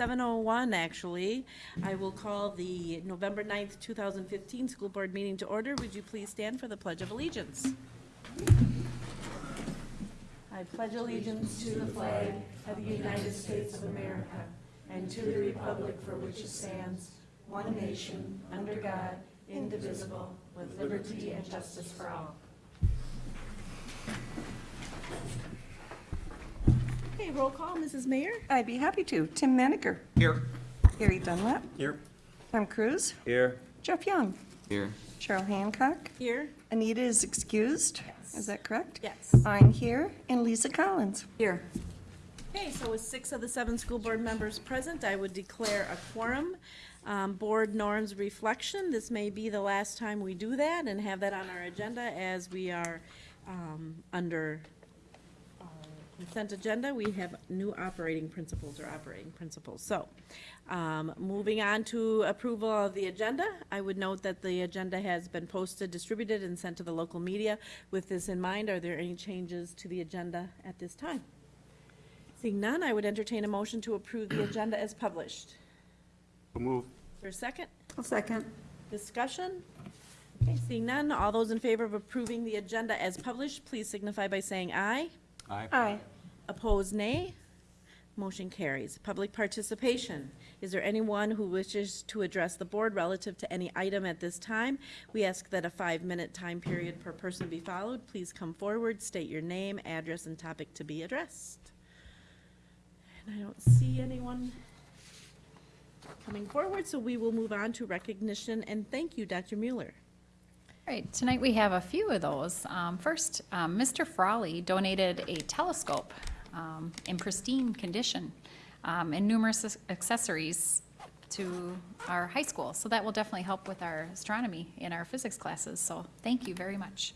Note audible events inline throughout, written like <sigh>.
7:01, actually. I will call the November 9th, 2015 school board meeting to order. Would you please stand for the Pledge of Allegiance? I pledge allegiance to the flag of the United States of America and to the republic for which it stands, one nation, under God, indivisible, with liberty and justice for all. Okay, roll call, Mrs. Mayor? I'd be happy to. Tim Manaker. Here. Harry Dunlap. Here. Tom Cruise. Here. Jeff Young. Here. Cheryl Hancock. Here? Anita is excused. Yes. Is that correct? Yes. I'm here. And Lisa Collins. Here. Okay, so with six of the seven school board members present, I would declare a quorum. Um, Board norms reflection, this may be the last time we do that and have that on our agenda as we are um, under consent agenda. We have new operating principles or operating principles. So, um, moving on to approval of the agenda, I would note that the agenda has been posted, distributed, and sent to the local media. With this in mind, are there any changes to the agenda at this time? Seeing none, I would entertain a motion to approve the <clears throat> agenda as published. Move. Is there a second? A second. Discussion? Okay, seeing none, all those in favor of approving the agenda as published, please signify by saying aye. Aye. Aye. Opposed, nay. Motion carries. Public participation. Is there anyone who wishes to address the board relative to any item at this time? We ask that a five-minute time period per person be followed. Please come forward, state your name, address, and topic to be addressed. And I don't see anyone coming forward, so we will move on to recognition, and thank you, Dr. Mueller. Right, tonight we have a few of those. Um, First, um, Mr. Frawley donated a telescope um, in pristine condition um, and numerous accessories to our high school. So that will definitely help with our astronomy in our physics classes, so thank you very much.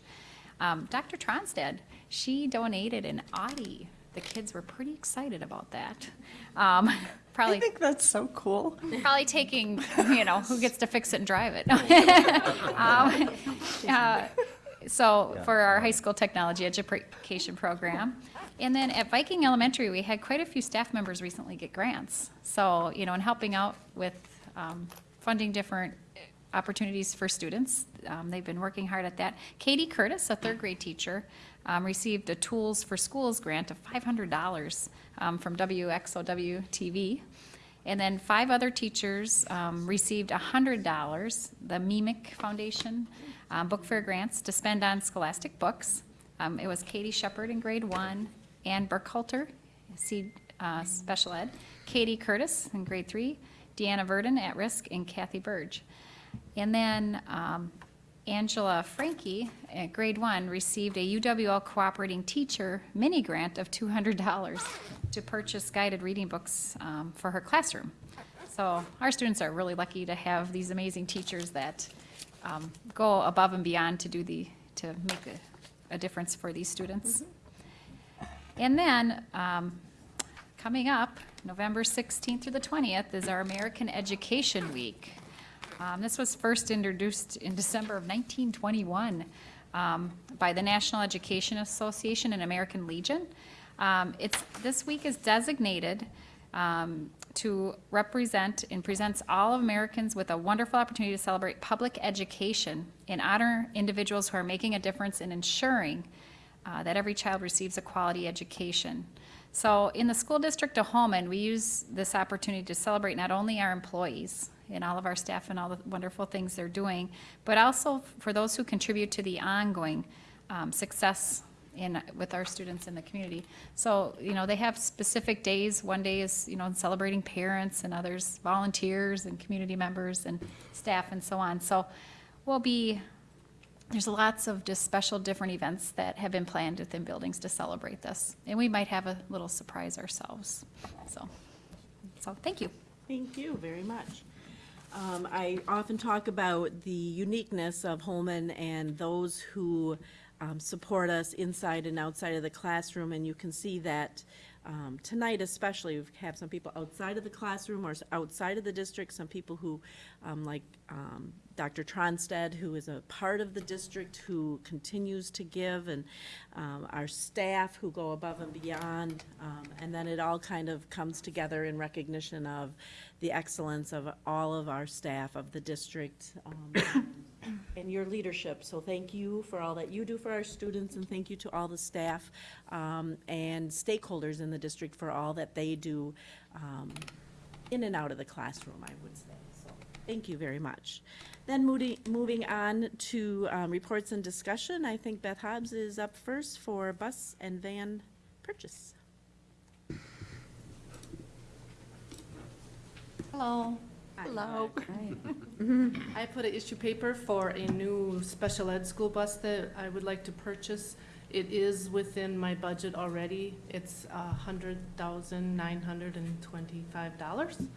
Um, Dr. Tronstad, she donated an Audi. The kids were pretty excited about that. <laughs> Um, I Probably think that's so cool. Probably taking, you know, who gets to fix it and drive it. <laughs> Um, uh, So for our high school technology education program. And then at Viking Elementary, we had quite a few staff members recently get grants. So, you know, in helping out with um, funding different opportunities for students, um, they've been working hard at that. Katie Curtis, a third grade teacher, um, received a Tools for Schools grant of $500 um, from WXOW TV. And then five other teachers um, received $100, the MEMIC Foundation um, Book Fair grants to spend on scholastic books. Um, It was Katie Shepard in grade one, Ann Burkhalter, C, uh, special ed, Katie Curtis in grade three, Deanna Verdon at risk, and Kathy Burge. And then um, Angela Frankie at grade one received a UWL Cooperating Teacher mini grant of $200 to purchase guided reading books um, for her classroom. So our students are really lucky to have these amazing teachers that um, go above and beyond to do the, to make a, a difference for these students. And then, um, coming up, November 16th through the 20th is our American Education Week. Um, This was first introduced in December of 1921 um, by the National Education Association and American Legion. Um, It's, this week is designated um, to represent and presents all of Americans with a wonderful opportunity to celebrate public education and honor individuals who are making a difference in ensuring uh, that every child receives a quality education. So in the school district of Holmen, we use this opportunity to celebrate not only our employees and all of our staff and all the wonderful things they're doing, but also for those who contribute to the ongoing um, success in, with our students in the community. So, you know, they have specific days. One day is, you know, celebrating parents and others volunteers and community members and staff and so on. So we'll be there's lots of just special different events that have been planned within buildings to celebrate this. And we might have a little surprise ourselves. So, so thank you. Thank you very much. Um, I often talk about the uniqueness of Holmen and those who um, support us inside and outside of the classroom, and you can see that um, tonight especially, we've had some people outside of the classroom or outside of the district, some people who, um, like um, Dr. Tronstead, who is a part of the district, who continues to give, and um, our staff who go above and beyond. um, And then it all kind of comes together in recognition of the excellence of all of our staff of the district um, <coughs> and your leadership. So thank you for all that you do for our students, and thank you to all the staff um, and stakeholders in the district for all that they do um, in and out of the classroom, I would say. Thank you very much. Then moving, moving on to um, reports and discussion, I think Beth Hobbs is up first for bus and van purchase. Hello. Hello. Hi. <laughs> I put an issue paper for a new special ed school bus that I would like to purchase. It is within my budget already. It's uh, $100,925.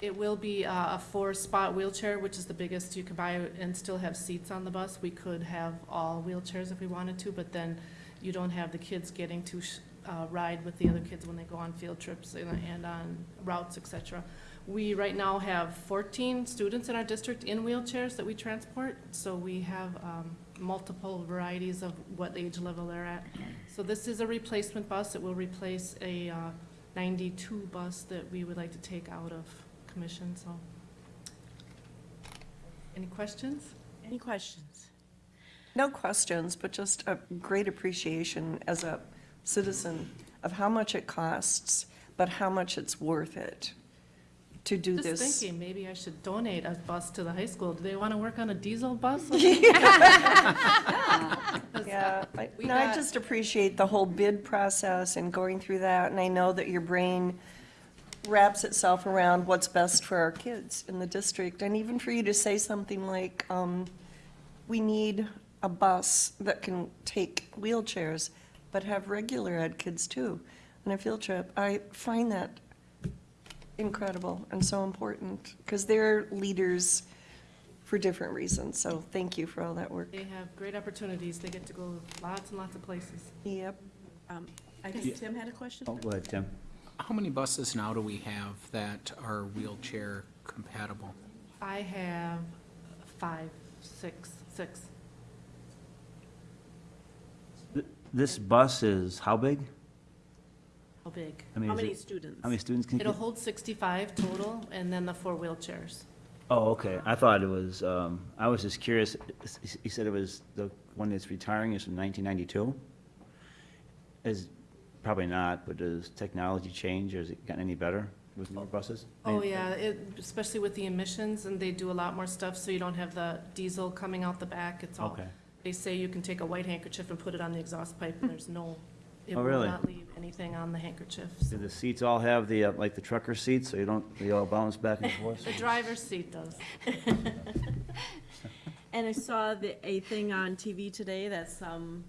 It will be a a four-spot wheelchair, which is the biggest you can buy and still have seats on the bus. We could have all wheelchairs if we wanted to, but then you don't have the kids getting to uh, ride with the other kids when they go on field trips and and on routes, etc. We right now have 14 students in our district in wheelchairs that we transport, so we have um, multiple varieties of what age level they're at. So this is a replacement bus. It will replace a uh, 92 bus that we would like to take out of commission, so. Any questions? Any questions? No questions, but just a great appreciation as a citizen of how much it costs, but how much it's worth it to do Just this. thinking, maybe I should donate a bus to the high school. Do they want to work on a diesel bus? <laughs> Yeah, <laughs> I, <laughs> We no, I just appreciate the whole bid process and going through that, and I know that your brain wraps itself around what's best for our kids in the district, and even for you to say something like, um, we need a bus that can take wheelchairs, but have regular ed kids too, on a field trip, I find that incredible and so important, because they're leaders for different reasons, so thank you for all that work. They have great opportunities. They get to go lots and lots of places. Yep. Um, I think Tim had a question? Oh, go ahead, Tim. How many buses now do we have that are wheelchair compatible? I have five, six, six. Th- This bus is how big? How big? I mean, How is many it- students? How many students can? It'll fit? hold sixty-five total, and then the four wheelchairs. Oh, okay. I thought it was, um, I was just curious. He said it was, the one that's retiring is from nineteen ninety-two? Is, probably not, but does technology change or has it gotten any better with newer buses? Oh, mean, yeah, it, especially with the emissions, and they do a lot more stuff, so you don't have the diesel coming out the back, it's all. Okay. They say you can take a white handkerchief and put it on the exhaust pipe, and there's no, <laughs> it Oh, will really? not leave anything on the handkerchiefs. Do the seats all have the, uh, like the trucker seats, so you don't, they all bounce back and forth? The driver's seat does. <laughs> And I saw the, a thing on TV today that some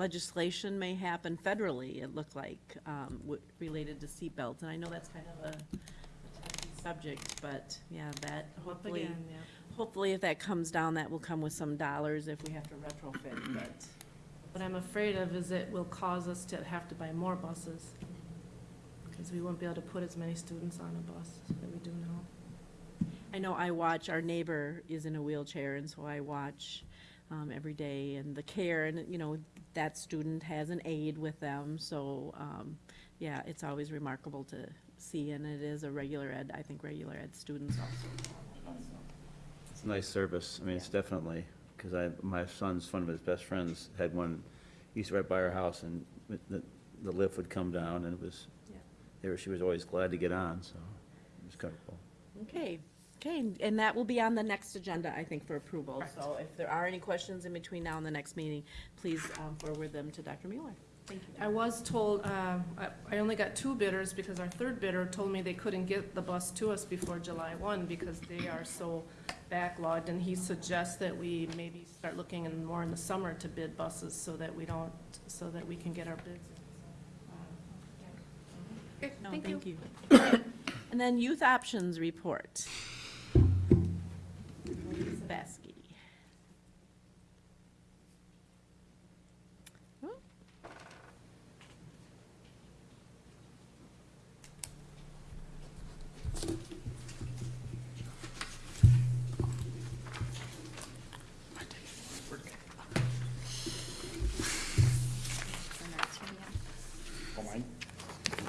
legislation may happen federally, it looked like, um, w- related to seatbelts, and I know that's kind of a touchy subject, but, yeah, that hopefully, Again, yeah. hopefully if that comes down, that will come with some dollars if we have to retrofit, but, What I'm afraid of is it will cause us to have to buy more buses, because we won't be able to put as many students on a bus that we do now. I know I watch, our neighbor is in a wheelchair, and so I watch um, every day, and the care, and, you know, that student has an aide with them, so, um, yeah, it's always remarkable to see, and it is a regular ed, I think regular ed students also. It's a nice service. I mean, it's definitely, because I, my son's, one of his best friends had one, he used to right by our house, and the, the lift would come down, and it was, Yeah. they were, she was always glad to get on, so it was kind of cool. Okay, okay, and that will be on the next agenda, I think, for approval, so if there are any questions in between now and the next meeting, please um, forward them to Dr. Mueller. Thank you. I was told, um, I I only got two bidders because our third bidder told me they couldn't get the bus to us before July 1 because they are so backlogged, and he suggests that we maybe start looking in more in the summer to bid buses so that we don't, so that we can get our bids. in. No, Thank you. thank you. <coughs> And then youth options report. Zabesky.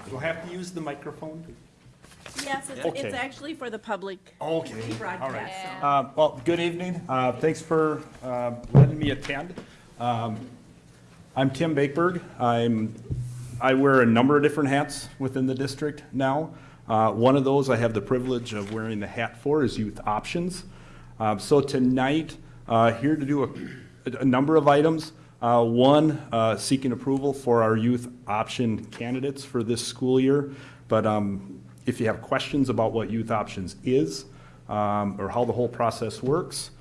Do I have to use the microphone? Yes, it's, Okay. it's actually for the public Okay, all right. broadcast, so. Uh, Well, good evening. Uh, Thanks for uh, letting me attend. Um, I'm Tim Bakeberg. I'm, I wear a number of different hats within the district now. Uh, One of those I have the privilege of wearing the hat for is Youth Options. Um, So tonight, uh, here to do a, a number of items. Uh, One, uh, seeking approval for our youth option candidates for this school year. But um, if you have questions about what youth options is, um, or how the whole process works,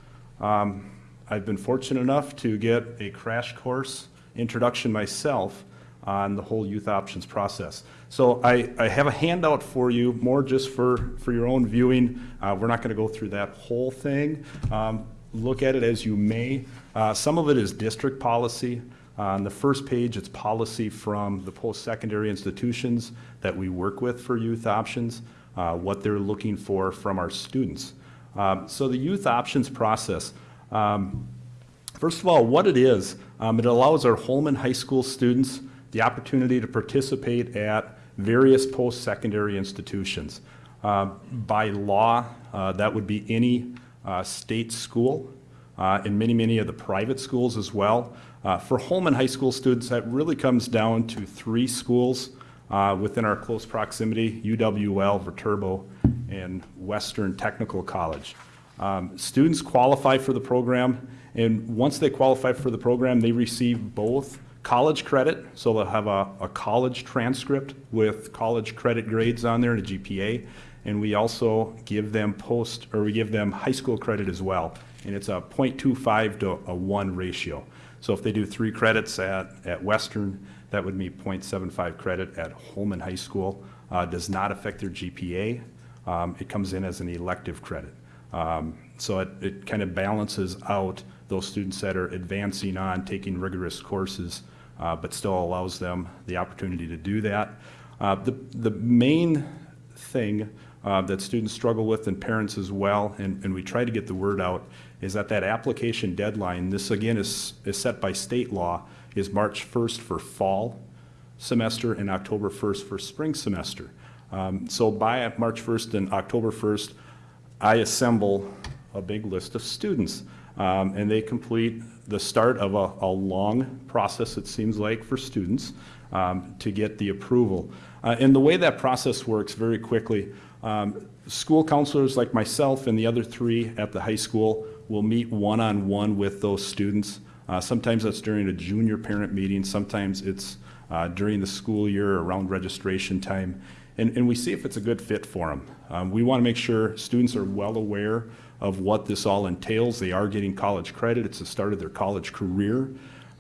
um, I've been fortunate enough to get a crash course introduction myself on the whole youth options process. So I, I have a handout for you, more just for, for your own viewing. Uh, we're not going to go through that whole thing. Um, look at it as you may. Uh, some of it is district policy. On the first page, it's policy from the post-secondary institutions that we work with for youth options, uh, what they're looking for from our students. Um, So the youth options process, um, first of all, what it is, um, it allows our Holmen High School students the opportunity to participate at various post-secondary institutions. Uh, By law, uh, that would be any uh, state school, uh, and many, many of the private schools as well. Uh, For Holmen High School students, that really comes down to three schools uh, within our close proximity, UWL, Viterbo, and Western Technical College. Um, Students qualify for the program, and once they qualify for the program, they receive both college credit, so they'll have a, a college transcript with college credit grades on there and a GPA, and we also give them post, or we give them high school credit as well, and it's a .25 to a 1 ratio. So if they do three credits at, at Western, that would be .75 credit at Holmen High School. Uh, Does not affect their GPA. Um, It comes in as an elective credit. Um, So it, it kind of balances out those students that are advancing on, taking rigorous courses, uh, but still allows them the opportunity to do that. Uh, The, the main thing uh, that students struggle with and parents as well, and, and we try to get the word out, is that that application deadline, this again is, is set by state law, is March 1st for fall semester and October 1st for spring semester. Um, So by March 1st and October 1st, I assemble a big list of students. Um, And they complete the start of a, a long process, it seems like, for students um, to get the approval. Uh, And the way that process works very quickly, um, school counselors like myself and the other three at the high school will meet one-on-one with those students. Uh, Sometimes that's during a junior parent meeting, sometimes it's uh, during the school year around registration time. And, and we see if it's a good fit for them. Um, we want to make sure students are well aware of what this all entails. They are getting college credit. It's the start of their college career.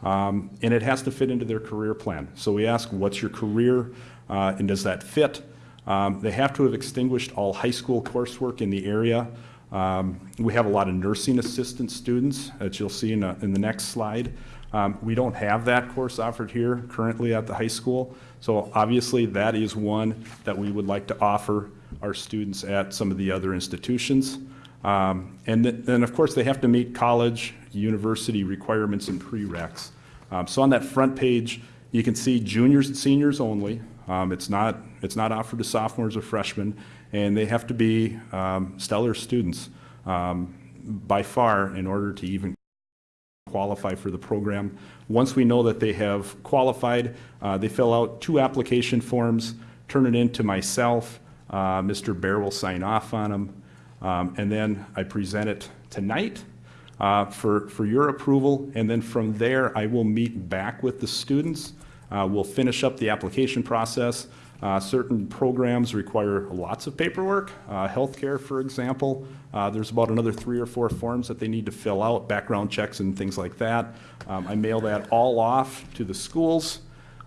Um, and it has to fit into their career plan. So we ask, what's your career? Uh, and does that fit? Um, they have to have extinguished all high school coursework in the area. Um, we have a lot of nursing assistant students, as you'll see in, a, in the next slide. Um, we don't have that course offered here currently at the high school. So obviously, that is one that we would like to offer our students at some of the other institutions. Um, and then, then, of course, they have to meet college, university requirements and prereqs. Um, so on that front page, you can see juniors and seniors only. Um, it's not, it's not offered to sophomores or freshmen, and they have to be um, stellar students um, by far in order to even qualify for the program. Once we know that they have qualified, uh, they fill out two application forms, turn it in to myself. Uh, Mr. Bear will sign off on them. Um, and then I present it tonight uh, for, for your approval. And then from there, I will meet back with the students. Uh, We'll finish up the application process. Uh, Certain programs require lots of paperwork. Uh, Healthcare, for example, uh, there's about another three or four forms that they need to fill out, background checks and things like that. Um, I mail that all off to the schools.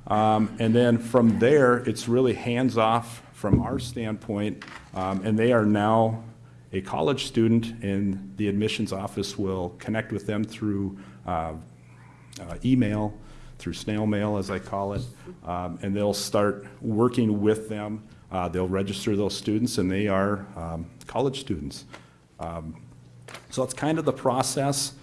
Um, And then from there, it's really hands-off from our standpoint. Um, And they are now a college student, and the admissions office will connect with them through uh, uh, email, through snail mail, as I call it, um, and they'll start working with them. Uh, They'll register those students, and they are um, college students. Um, So that's kind of the process.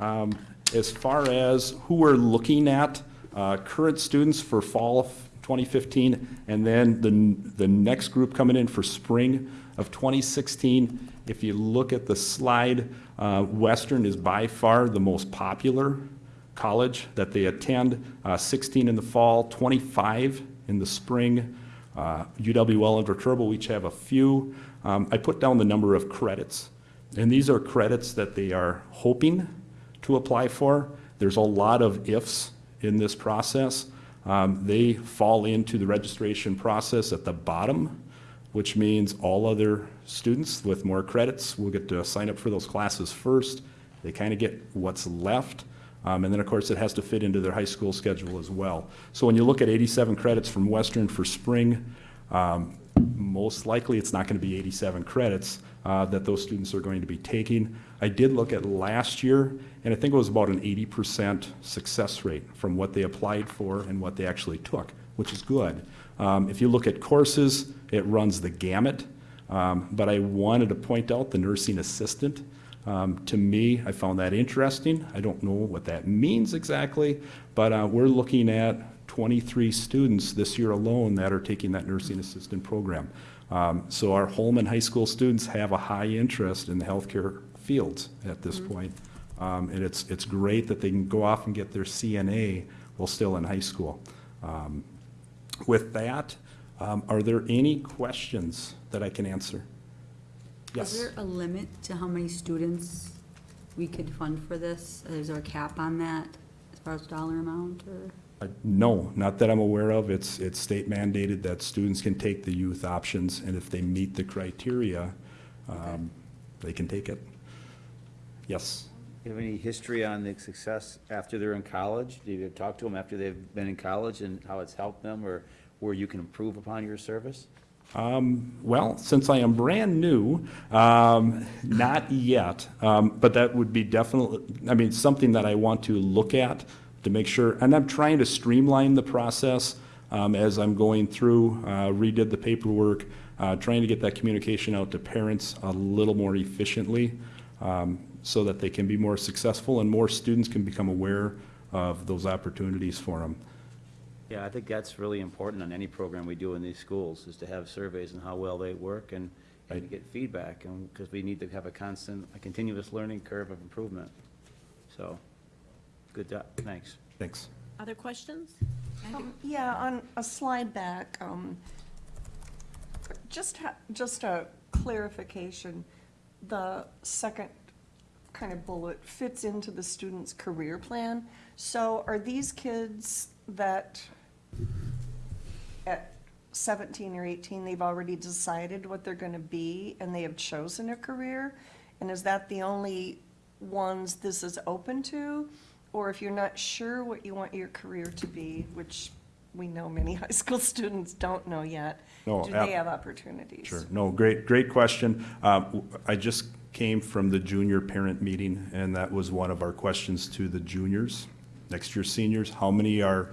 Um, As far as who we're looking at, uh, current students for fall, 2015, and then the, the next group coming in for spring of 2016. If you look at the slide, uh, Western is by far the most popular college that they attend, uh, 16 in the fall, 25 in the spring. Uh, UWL and Viterbo each have a few. Um, I put down the number of credits, and these are credits that they are hoping to apply for. There's a lot of ifs in this process. Um, They fall into the registration process at the bottom, which means all other students with more credits will get to sign up for those classes first. They kind of get what's left. Um, And then, of course, it has to fit into their high school schedule as well. So when you look at 87 credits from Western for spring, um, most likely it's not going to be 87 credits uh, that those students are going to be taking. I did look at last year, and I think it was about an 80% success rate from what they applied for and what they actually took, which is good. Um, If you look at courses, it runs the gamut. Um, But I wanted to point out the nursing assistant. Um, To me, I found that interesting. I don't know what that means exactly, but uh, we're looking at 23 students this year alone that are taking that nursing assistant program. Um, So our Holmen High School students have a high interest in the healthcare fields at this point. Um, And it's, it's great that they can go off and get their CNA while still in high school. Um, With that, um, are there any questions that I can answer? Is Yes. there a limit to how many students we could fund for this? Is there a cap on that as far as dollar amount or? Uh, No, not that I'm aware of. It's, it's state mandated that students can take the youth options, and if they meet the criteria, um, they can take it. Yes. Do You have any history on the success after they're in college? Do you talk to them after they've been in college and how it's helped them or where you can improve upon your service? Well, since I am brand new, um, not yet, um, but that would be definitely, I mean, something that I want to look at to make sure, and I'm trying to streamline the process um, as I'm going through, uh, redid the paperwork, uh, trying to get that communication out to parents a little more efficiently um, so that they can be more successful and more students can become aware of those opportunities for them. Yeah, I think that's really important on any program we do in these schools, is to have surveys and how well they work and, and to get feedback, and, because we need to have a constant, a continuous learning curve of improvement. So, good job, thanks. Thanks. Other questions? Um, Yeah, on a slide back, um, just, ha- just a clarification, the second kind of bullet fits into the student's career plan. So are these kids that at seventeen or eighteen, they've already decided what they're gonna be and they have chosen a career? And is that the only ones this is open to? Or if you're not sure what you want your career to be, which we know many <laughs> high school students don't know yet, No, do ab- they have opportunities? Sure, no, great, great question. W- I just came from the junior parent meeting, and that was one of our questions to the juniors, next year seniors. How many are,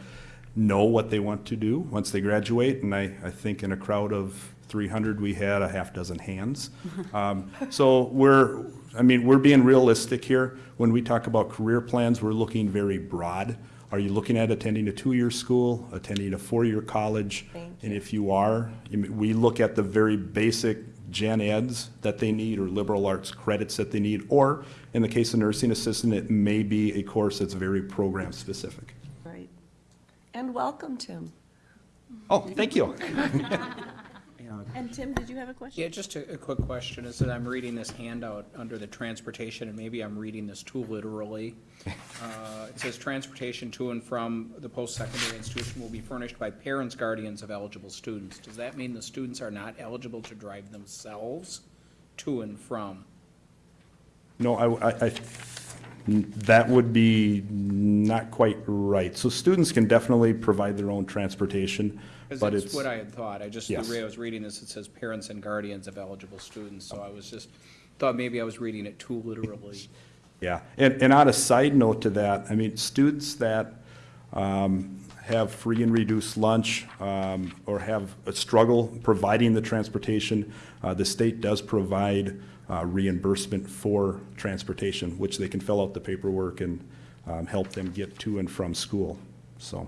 know what they want to do once they graduate? And I, I think in a crowd of 300, we had a half dozen hands. <laughs> Um, So we're, I mean, we're being realistic here. When we talk about career plans, we're looking very broad. Are you looking at attending a two-year school, attending a four-year college? And if you are, we look at the very basic gen eds that they need or liberal arts credits that they need, or in the case of nursing assistant, it may be a course that's very program specific. Right. And welcome, Tim. Oh, thank you. <laughs> And Tim, did you have a question? Yeah, just a, a quick question, is that I'm reading this handout under the transportation, and maybe I'm reading this too literally. <laughs> Uh, It says, transportation to and from the post-secondary institution will be furnished by parents, guardians of eligible students. Does that mean the students are not eligible to drive themselves to and from? No, I, I, I- that would be not quite right. So students can definitely provide their own transportation, Because but that's it's. what I had thought, I just, the Yes. way I was reading this, it says parents and guardians of eligible students, so I was just, thought maybe I was reading it too literally. Yeah, and, and on a side note to that, I mean, students that um, have free and reduced lunch um, or have a struggle providing the transportation, uh, the state does provide uh, reimbursement for transportation, which they can fill out the paperwork and um, help them get to and from school, so.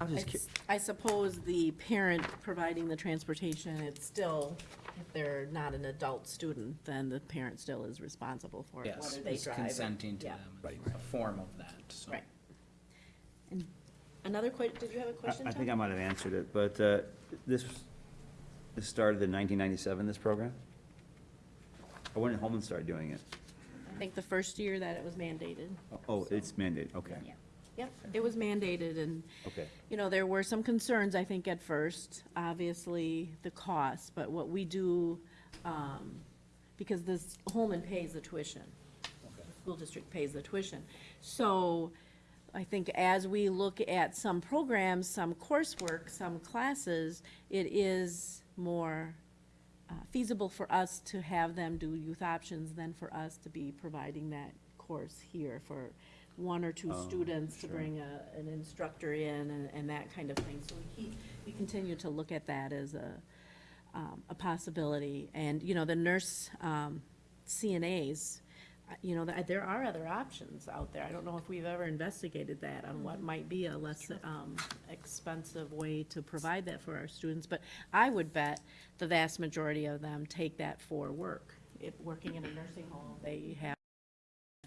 I was just cu- It's- I suppose the parent providing the transportation, it's still, if they're not an adult student, then the parent still is responsible for it, Yes, whether they it's drive. consenting to Yeah. them. Right. A form of that, so. Right. And Another que, did you have a I question, I think I might have answered it, but uh, this, this started in 1997, this program? Or went did Holmen started doing it? I think the first year that it was mandated. Oh, it's mandated, okay, Yeah. Yep, it was mandated, and, okay. you know, there were some concerns, I think, at first, obviously, the cost, but what we do, um, because this, Holmen pays the tuition. The School district pays the tuition. So, I think as we look at some programs, some coursework, some classes, it is more uh, feasible for us to have them do youth options than for us to be providing that course here for one or two Oh, students to sure. bring a, an instructor in and, and that kind of thing. So we keep, we continue to look at that as a, um, a possibility. And, you know, the nurse, um, CNAs, uh, you know, th- there are other options out there. I don't know if we've ever investigated that on what might be a less, um, expensive way to provide that for our students. But I would bet the vast majority of them take that for work. If, working in a nursing home, they have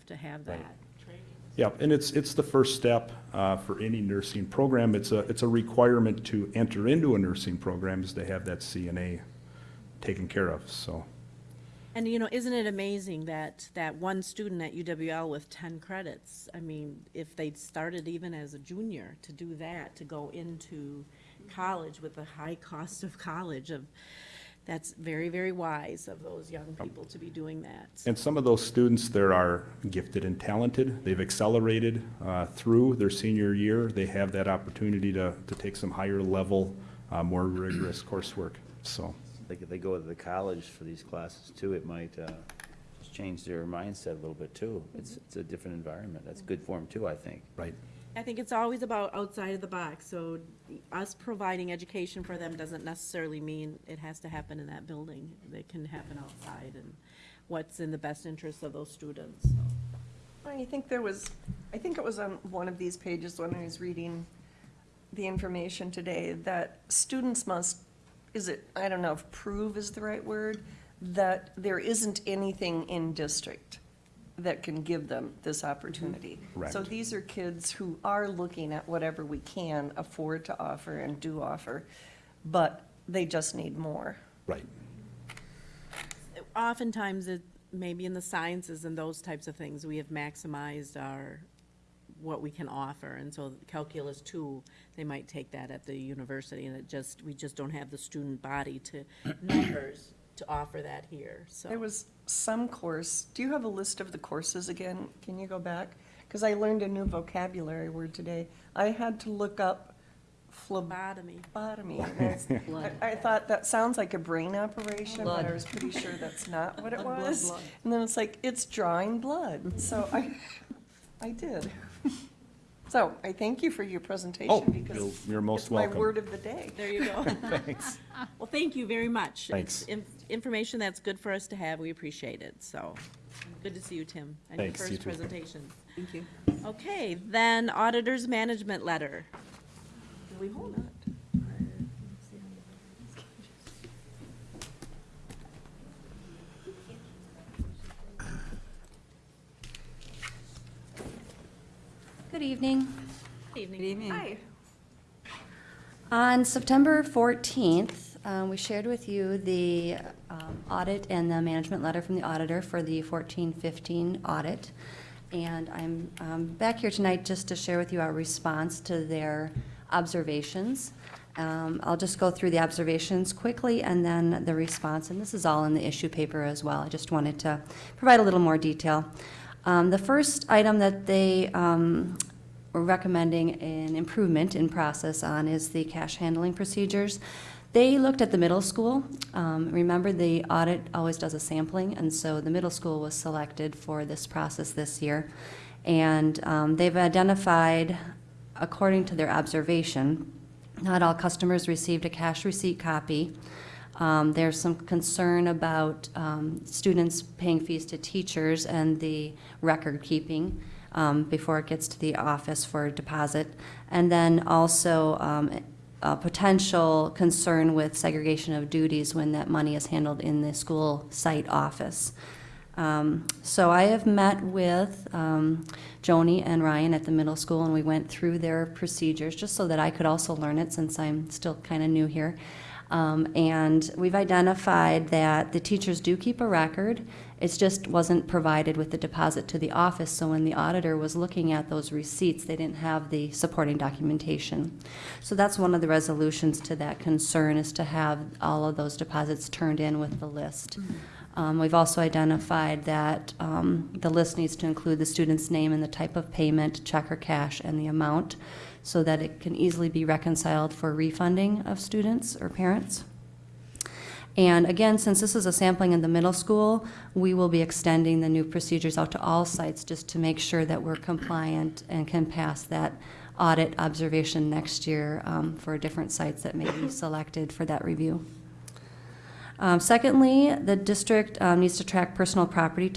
to have that training. Yeah, and it's, it's the first step uh, for any nursing program. It's a, it's a requirement to enter into a nursing program is to have that CNA taken care of, so. And, you know, isn't it amazing that, that one student at UWL with ten credits, I mean, if they'd started even as a junior to do that, to go into college with the high cost of college of, that's very, very wise of those young people to be doing that. And some of those students there are gifted and talented. They've accelerated uh, through their senior year. They have that opportunity to, to take some higher level, uh, more rigorous coursework, so. Like if they go to the college for these classes too, it might uh, just change their mindset a little bit too. It's, it's a different environment. That's good for them too, I think. Right. I think it's always about outside of the box, so us providing education for them doesn't necessarily mean it has to happen in that building. It can happen outside and what's in the best interest of those students, so. I think there was, I think it was on one of these pages when I was reading the information today, that students must, is it, I don't know if prove is the right word, that there isn't anything in district that can give them this opportunity. Correct. So these are kids who are looking at whatever we can afford to offer and do offer, but they just need more. Right. Oftentimes, it, maybe in the sciences and those types of things, we have maximized our, what we can offer, and so calculus two, they might take that at the university, and it just, we just don't have the student body to, <clears throat> numbers to offer that here, so. There was some course, do you have a list of the courses again? Can you go back? Because I learned a new vocabulary word today. I had to look up Phlebotomy. phlebotomy. <laughs> that's- I, I thought that sounds like a brain operation, but I was pretty sure that's not what it Blood, <laughs> blood, was. blood. And then it's like, it's drawing blood. So I, <laughs> I did. <laughs> So I thank you for your Oh, presentation you're- because you're most it's my welcome. word of the day. There you go. <laughs> <laughs> Thanks. Well, thank you very much. Thanks. It's in- Information that's good for us to have, we appreciate it, so. Good to see you, Tim, and your Thanks, you first too. presentation. Thank you. Okay, then auditor's management letter. Do we hold it? Good evening. Good evening. Good evening. Hi. On September 14th, um, we shared with you the um, audit and the management letter from the auditor for the 14-15 audit. And I'm um, back here tonight just to share with you our response to their observations. Um, I'll just go through the observations quickly and then the response, and this is all in the issue paper as well. I just wanted to provide a little more detail. Um, The first item that they um, we're recommending an improvement in process on is the cash handling procedures. They looked at the middle school. Um, Remember, the audit always does a sampling, and so the middle school was selected for this process this year. And um, they've identified, according to their observation, not all customers received a cash receipt copy. Um, There's some concern about um, students paying fees to teachers and the record keeping. um, before it gets to the office for deposit. And then also um, a potential concern with segregation of duties when that money is handled in the school site office. Um, So I have met with um, Joni and Ryan at the middle school, and we went through their procedures, just so that I could also learn it, since I'm still kind of new here. Um, And we've identified that the teachers do keep a record. It just wasn't provided with the deposit to the office, so when the auditor was looking at those receipts, they didn't have the supporting documentation. So that's one of the resolutions to that concern, is to have all of those deposits turned in with the list. Um, We've also identified that um, the list needs to include the student's name and the type of payment, check or cash, and the amount, so that it can easily be reconciled for refunding of students or parents. And again, since this is a sampling in the middle school, we will be extending the new procedures out to all sites just to make sure that we're compliant and can pass that audit observation next year um, for different sites that may be <coughs> selected for that review. Um, Secondly, the district um, needs to track personal property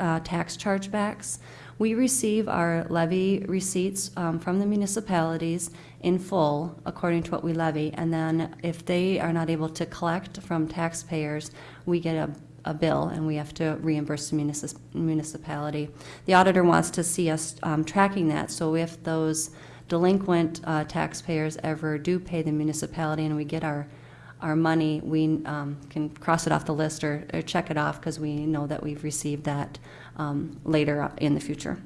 uh, tax chargebacks. We receive our levy receipts um, from the municipalities in full, according to what we levy, and then if they are not able to collect from taxpayers, we get a a bill, and we have to reimburse the munici- municipality. The auditor wants to see us um, tracking that, so if those delinquent uh, taxpayers ever do pay the municipality and we get our our money, we um, can cross it off the list or, or check it off because we know that we've received that um, later in the future.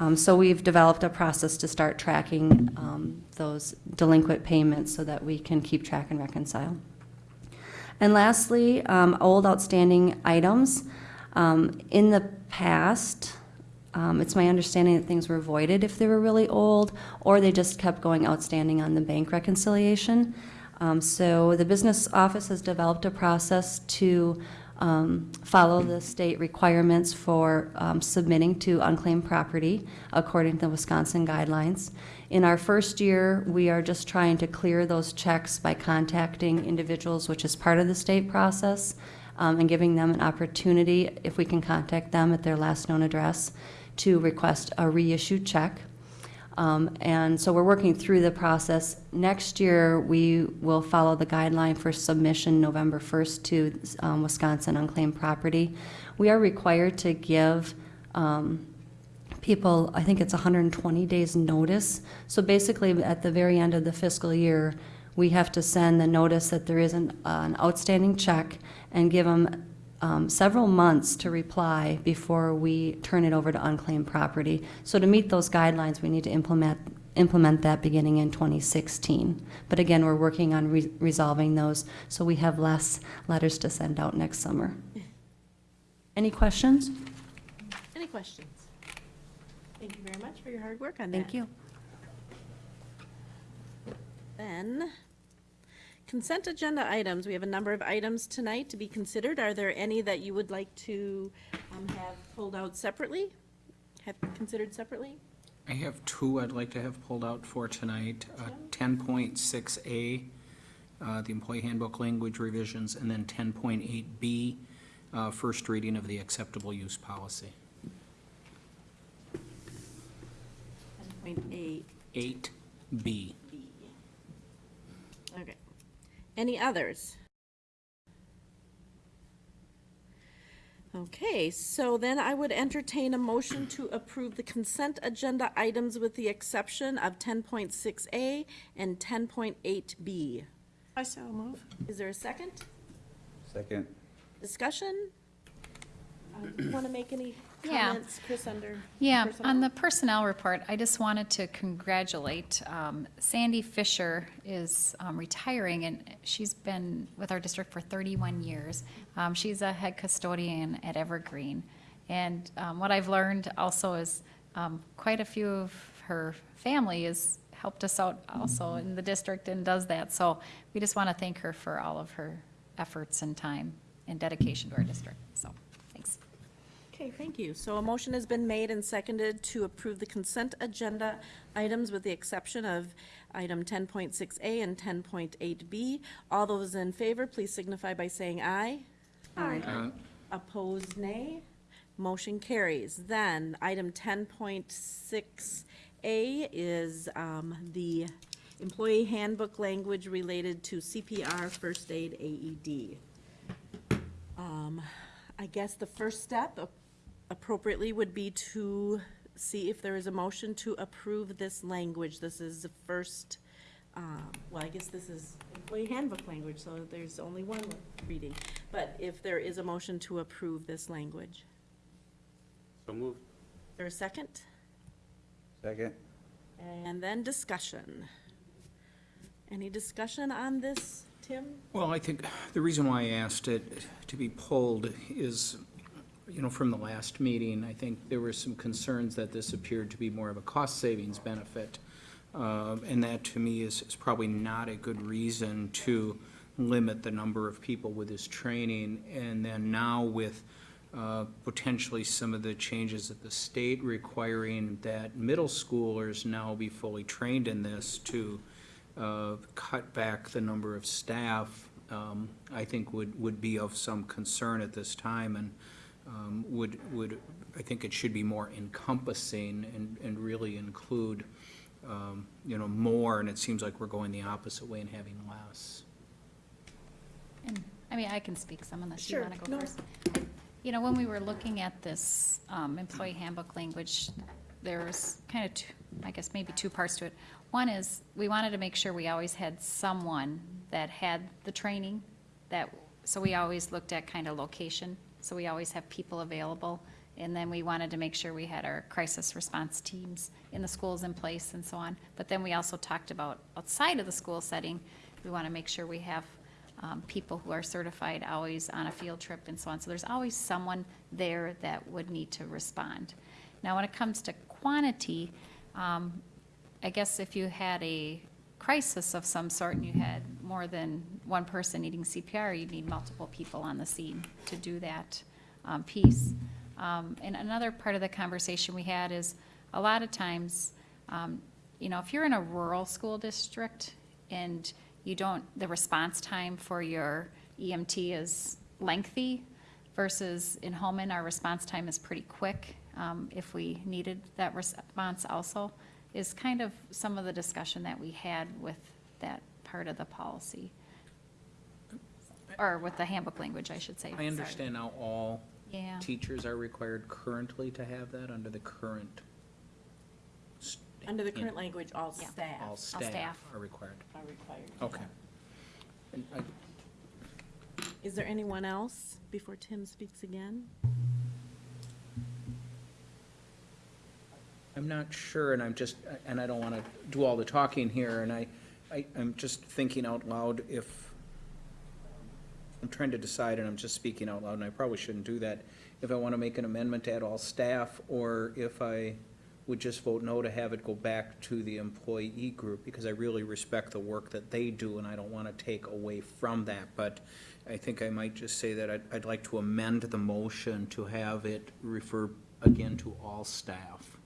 Um, so we've developed a process to start tracking um, those delinquent payments so that we can keep track and reconcile. And lastly, um, old outstanding items. Um, in the past, um, it's my understanding that things were voided if they were really old, or they just kept going outstanding on the bank reconciliation. Um, so the business office has developed a process to um, follow the state requirements for um, submitting to unclaimed property according to the Wisconsin guidelines. In our first year, we are just trying to clear those checks by contacting individuals, which is part of the state process, um, and giving them an opportunity, if we can contact them at their last known address, to request a reissued check. Um, And so we're working through the process. Next year, we will follow the guideline for submission November 1st to um, Wisconsin unclaimed property. We are required to give um, people, I think it's 120 days' notice. So basically, at the very end of the fiscal year, we have to send the notice that there is an an outstanding check and give them um, several months to reply before we turn it over to unclaimed property. So to meet those guidelines, we need to implement, implement that beginning in 2016. But again, we're working on re- resolving those, so we have less letters to send out next summer. Any questions? Any questions? Thank you very much for your hard work on that. Thank you. Then, consent agenda items. We have a number of items tonight to be considered. Are there any that you would like to um, have pulled out separately? Have considered separately? I have two I'd like to have pulled out for tonight. Uh, Ten point six A, uh, the employee handbook language revisions, and then ten point eight B, uh, first reading of the acceptable use policy. Point eight Eight B. B. Okay. Any others? Okay, so then I would entertain a motion to approve the consent agenda items with the exception of ten point six A and ten point eight B. I so move. Is there a second? Second. Discussion? Want to make any <clears throat> Yeah. comments, Chris, under? Yeah, personnel? on the personnel report, I just wanted to congratulate, um, Sandy Fisher is um, retiring, and she's been with our district for 31 years. Um, She's a head custodian at Evergreen. And um, what I've learned also is um, quite a few of her family has helped us out also in the district and does that. So we just want to thank her for all of her efforts and time and dedication to our district, so. Okay, thank you. So a motion has been made and seconded to approve the consent agenda items with the exception of item ten point six A and ten point eight B. All those in favor, please signify by saying aye. Uh, Opposed, nay. Motion carries. Then, item ten point six A is, um, the employee handbook language related to CPR, first aid, AED. Um, I guess the first step appropriately would be to see if there is a motion to approve this language. This is the first, um, well, I guess this is employee handbook language, so there's only one reading. But if there is a motion to approve this language. So moved. Is there a second? Second. And then discussion. Any discussion on this, Tim? Well, I think the reason why I asked it to be pulled is, you know, from the last meeting, I think there were some concerns that this appeared to be more of a cost savings benefit. Uh, And that, to me, is, is probably not a good reason to limit the number of people with this training. And then now with uh, potentially some of the changes at the state requiring that middle schoolers now be fully trained in this to uh, cut back the number of staff, um, I think would, would be of some concern at this time and um, would, would, I think it should be more encompassing and, and really include, um, you know, more, and it seems like we're going the opposite way and having less. And, I mean, I can speak some unless you Sure, want to go no. first. You know, when we were looking at this um, employee handbook language, there was kind of, two- I guess, maybe two parts to it. One is, we wanted to make sure we always had someone that had the training, that, so we always looked at kind of location, so we always have people available. And then we wanted to make sure we had our crisis response teams in the schools in place and so on. But then we also talked about outside of the school setting, we want to make sure we have um, people who are certified always on a field trip and so on. So there's always someone there that would need to respond. Now, when it comes to quantity, um, I guess if you had a crisis of some sort and you had more than one person needing CPR, you'd need multiple people on the scene to do that um, piece. Um, And another part of the conversation we had is, a lot of times, um, you know, if you're in a rural school district and you don't, the response time for your EMT is lengthy versus in Holmen, our response time is pretty quick, um, if we needed that response also, is kind of some of the discussion that we had with that part of the policy. Or with the handbook language, I should say. I sorry. understand now all Yeah. teachers are required currently to have that under the current. s- Under the current language, all Yeah. staff All staff. staff are required. are required. to Okay. have. And I- Is there anyone else before Tim speaks again? I'm not sure, and I'm just, and I don't want to do all the talking here, and I, I, I'm just thinking out loud if, I'm trying to decide, and I'm just speaking out loud, and I probably shouldn't do that, if I want to make an amendment to add all staff, or if I would just vote no to have it go back to the employee group, because I really respect the work that they do, and I don't want to take away from that, but I think I might just say that I'd, I'd like to amend the motion to have it refer again to all staff.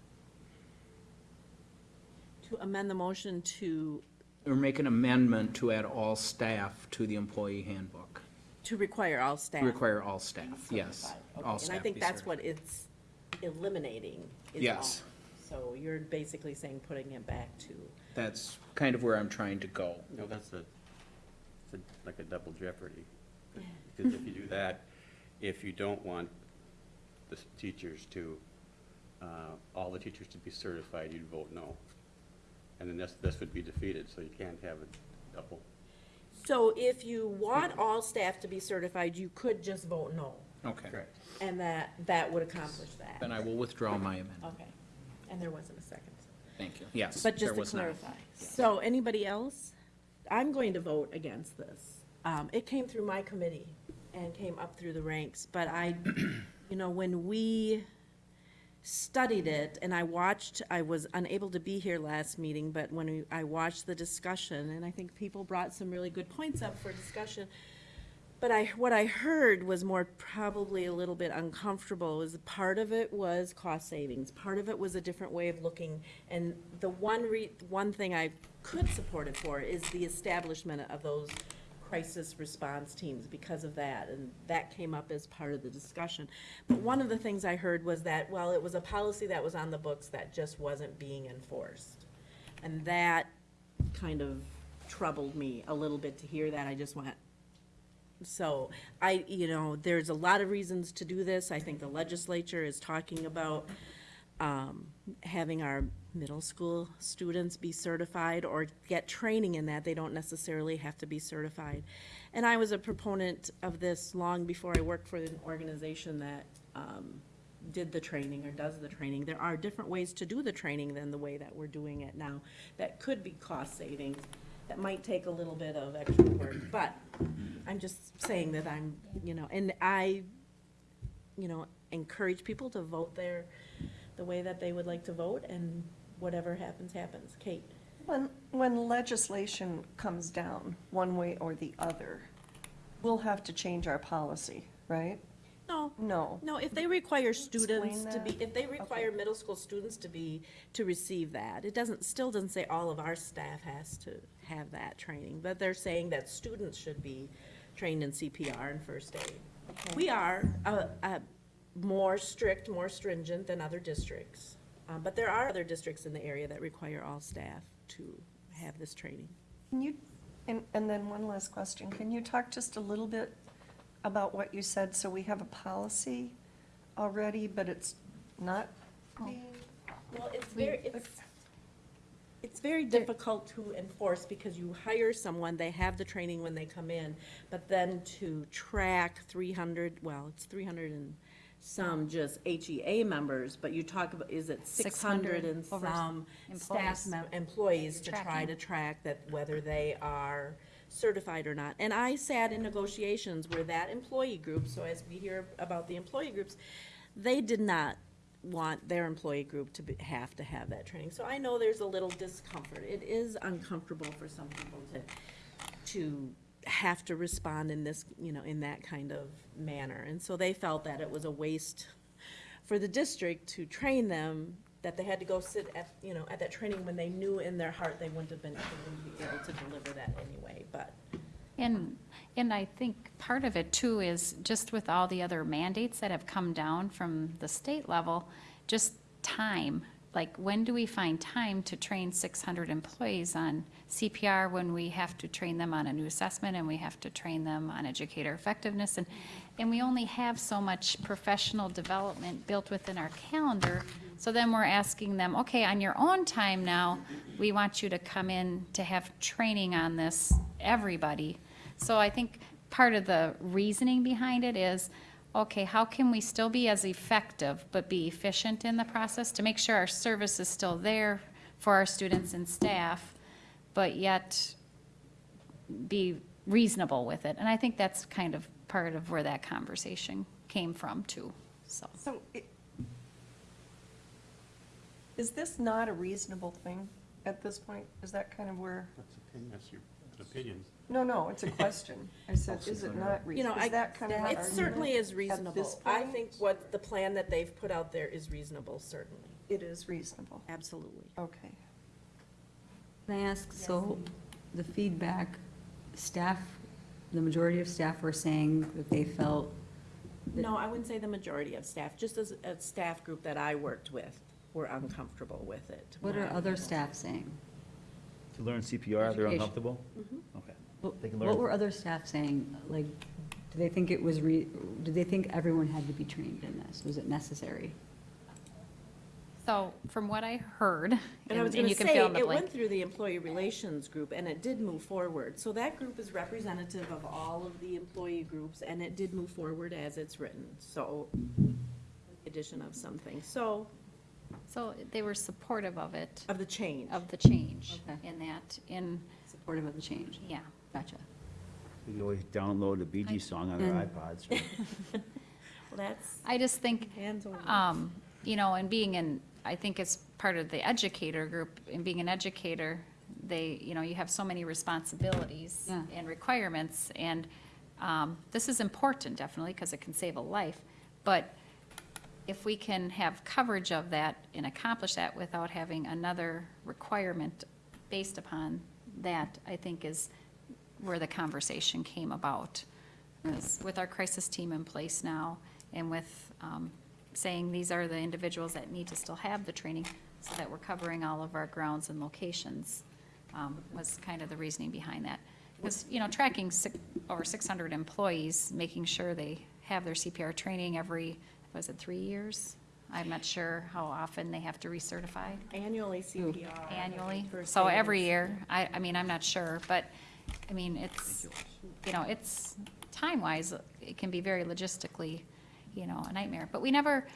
To amend the motion to, Or make an amendment to add all staff to the employee handbook. to require all staff. To Require all staff, yes. certified. All Okay, And I staff think be that's certified. what it's eliminating. is Yes. all. So you're basically saying putting it back to, That's kind of where I'm trying to go. No, that's a, it's a- like a double jeopardy. Because if you do that, if you don't want the s- teachers to, uh, all the teachers to be certified, you'd vote no. And then this, this would be defeated, so you can't have a double. so if you want all staff to be certified, you could just vote no. Okay. Correct. And that, that would accomplish that. Then I will withdraw my amendment. Okay, and there wasn't a second. Thank you. Yes, But there just to was not. clarify, so anybody else? I'm going to vote against this. Um, it came through my committee and came up through the ranks, but I, you know, when we studied it and I watched, I was unable to be here last meeting, but when we- I watched the discussion, and I think people brought some really good points up for discussion. But I, what I heard was more probably a little bit uncomfortable, was part of it was cost savings, part of it was a different way of looking. And the one re, one thing I could support it for is the establishment of those crisis response teams because of that, and that came up as part of the discussion. But one of the things I heard was that, well, it was a policy that was on the books that just wasn't being enforced. And that kind of troubled me a little bit to hear that. I just went, so I, you know, there's a lot of reasons to do this. I think the legislature is talking about um, having our middle school students be certified or get training in that. They don't necessarily have to be certified. And I was a proponent of this long before I worked for an organization that um, did the training or does the training. There are different ways to do the training than the way that we're doing it now. That could be cost savings. That might take a little bit of extra work, but I'm just saying that I'm, you know, and I, you know, encourage people to vote their, the way that they would like to vote, and whatever happens, happens. Kate? When, when legislation comes down, one way or the other, we'll have to change our policy, right? No, No. no, if they require students to be, if they require middle school students to be, to receive that, it doesn't, still doesn't say all of our staff has to have that training, but they're saying that students should be trained in CPR and first aid. We are, uh, uh, more strict, more stringent than other districts, uh, but there are other districts in the area that require all staff to have this training. Can you, and, and then one last question, can you talk just a little bit about what you said, so we have a policy already, but it's not being Well, it's very, it's, it's very difficult to enforce because you hire someone, they have the training when they come in, but then to track three hundred, well, it's three hundred and some just HEA members, but you talk about, is it six hundred 600 and over some staff employees. mem- employees to try Tracking. to track that whether they are certified or not. And I sat in negotiations where that employee group, so as we hear about the employee groups, they did not want their employee group to be, have to have that training. So I know there's a little discomfort. It is uncomfortable for some people to, to have to respond in this, you know, in that kind of manner. And so they felt that it was a waste for the district to train them, that they had to go sit at, you know, at that training when they knew in their heart they wouldn't have been, able to deliver that anyway, but. And, and I think part of it too is just with all the other mandates that have come down from the state level, just time. Like, when do we find time to train six hundred employees on CPR when we have to train them on a new assessment and we have to train them on educator effectiveness? And, and we only have so much professional development built within our calendar. So then we're asking them, okay, on your own time now, we want you to come in to have training on this, everybody. So I think part of the reasoning behind it is, okay, how can we still be as effective but be efficient in the process to make sure our service is still there for our students and staff, but yet be reasonable with it? And I think that's kind of part of where that conversation came from too, so. So, i- is this not a reasonable thing at this point? Is that kind of where, That's opinion, that's your opinion. No, no, it's a question. I said, is it not You know, reasonable? I, Is that kind of our it certainly argument is at reasonable. this I point? think what, the plan that they've put out there is reasonable, certainly, It is reasonable. absolutely. Okay. Can I ask, so the feedback, staff, the majority of staff were saying that they felt, No, I wouldn't say the majority of staff, just as a staff group that I worked with were uncomfortable with it. what are other staff saying? To learn CPR, they're Education. uncomfortable? Mm-hmm. Okay. What They can what were other staff saying? Like, do they think it was re, did they think everyone had to be trained in this? Was it necessary? So from what I heard, And and I was and gonna you can say, fill in the it blank. went through the employee relations group, and it did move forward. So that group is representative of all of the employee groups, and it did move forward as it's written, so, addition of something, so, So they were supportive of it, of the change. of the change Okay. in that, in, Supportive of the change? yeah. Gotcha. We could always download a Bee Gees song on our And- iPods. <laughs> Well, that's I just think, hands-on. um, you know, and being in, I think it's part of the educator group, and being an educator, they, you know, you have so many responsibilities Yeah. and requirements, and, um, this is important, definitely, because it can save a life, but if we can have coverage of that and accomplish that without having another requirement based upon that, I think is where the conversation came about. Is With our crisis team in place now, and with um, saying these are the individuals that need to still have the training, so that we're covering all of our grounds and locations, um, was kind of the reasoning behind that. Because, you know, tracking six, over six hundred employees, making sure they have their CPR training every, was it three years? I'm not sure how often they have to recertify Annually CPR. annually. So every year, I, I mean, I'm not sure, but, I mean, it's, you know, it's, time-wise, it can be very logistically, you know, a nightmare. But we never,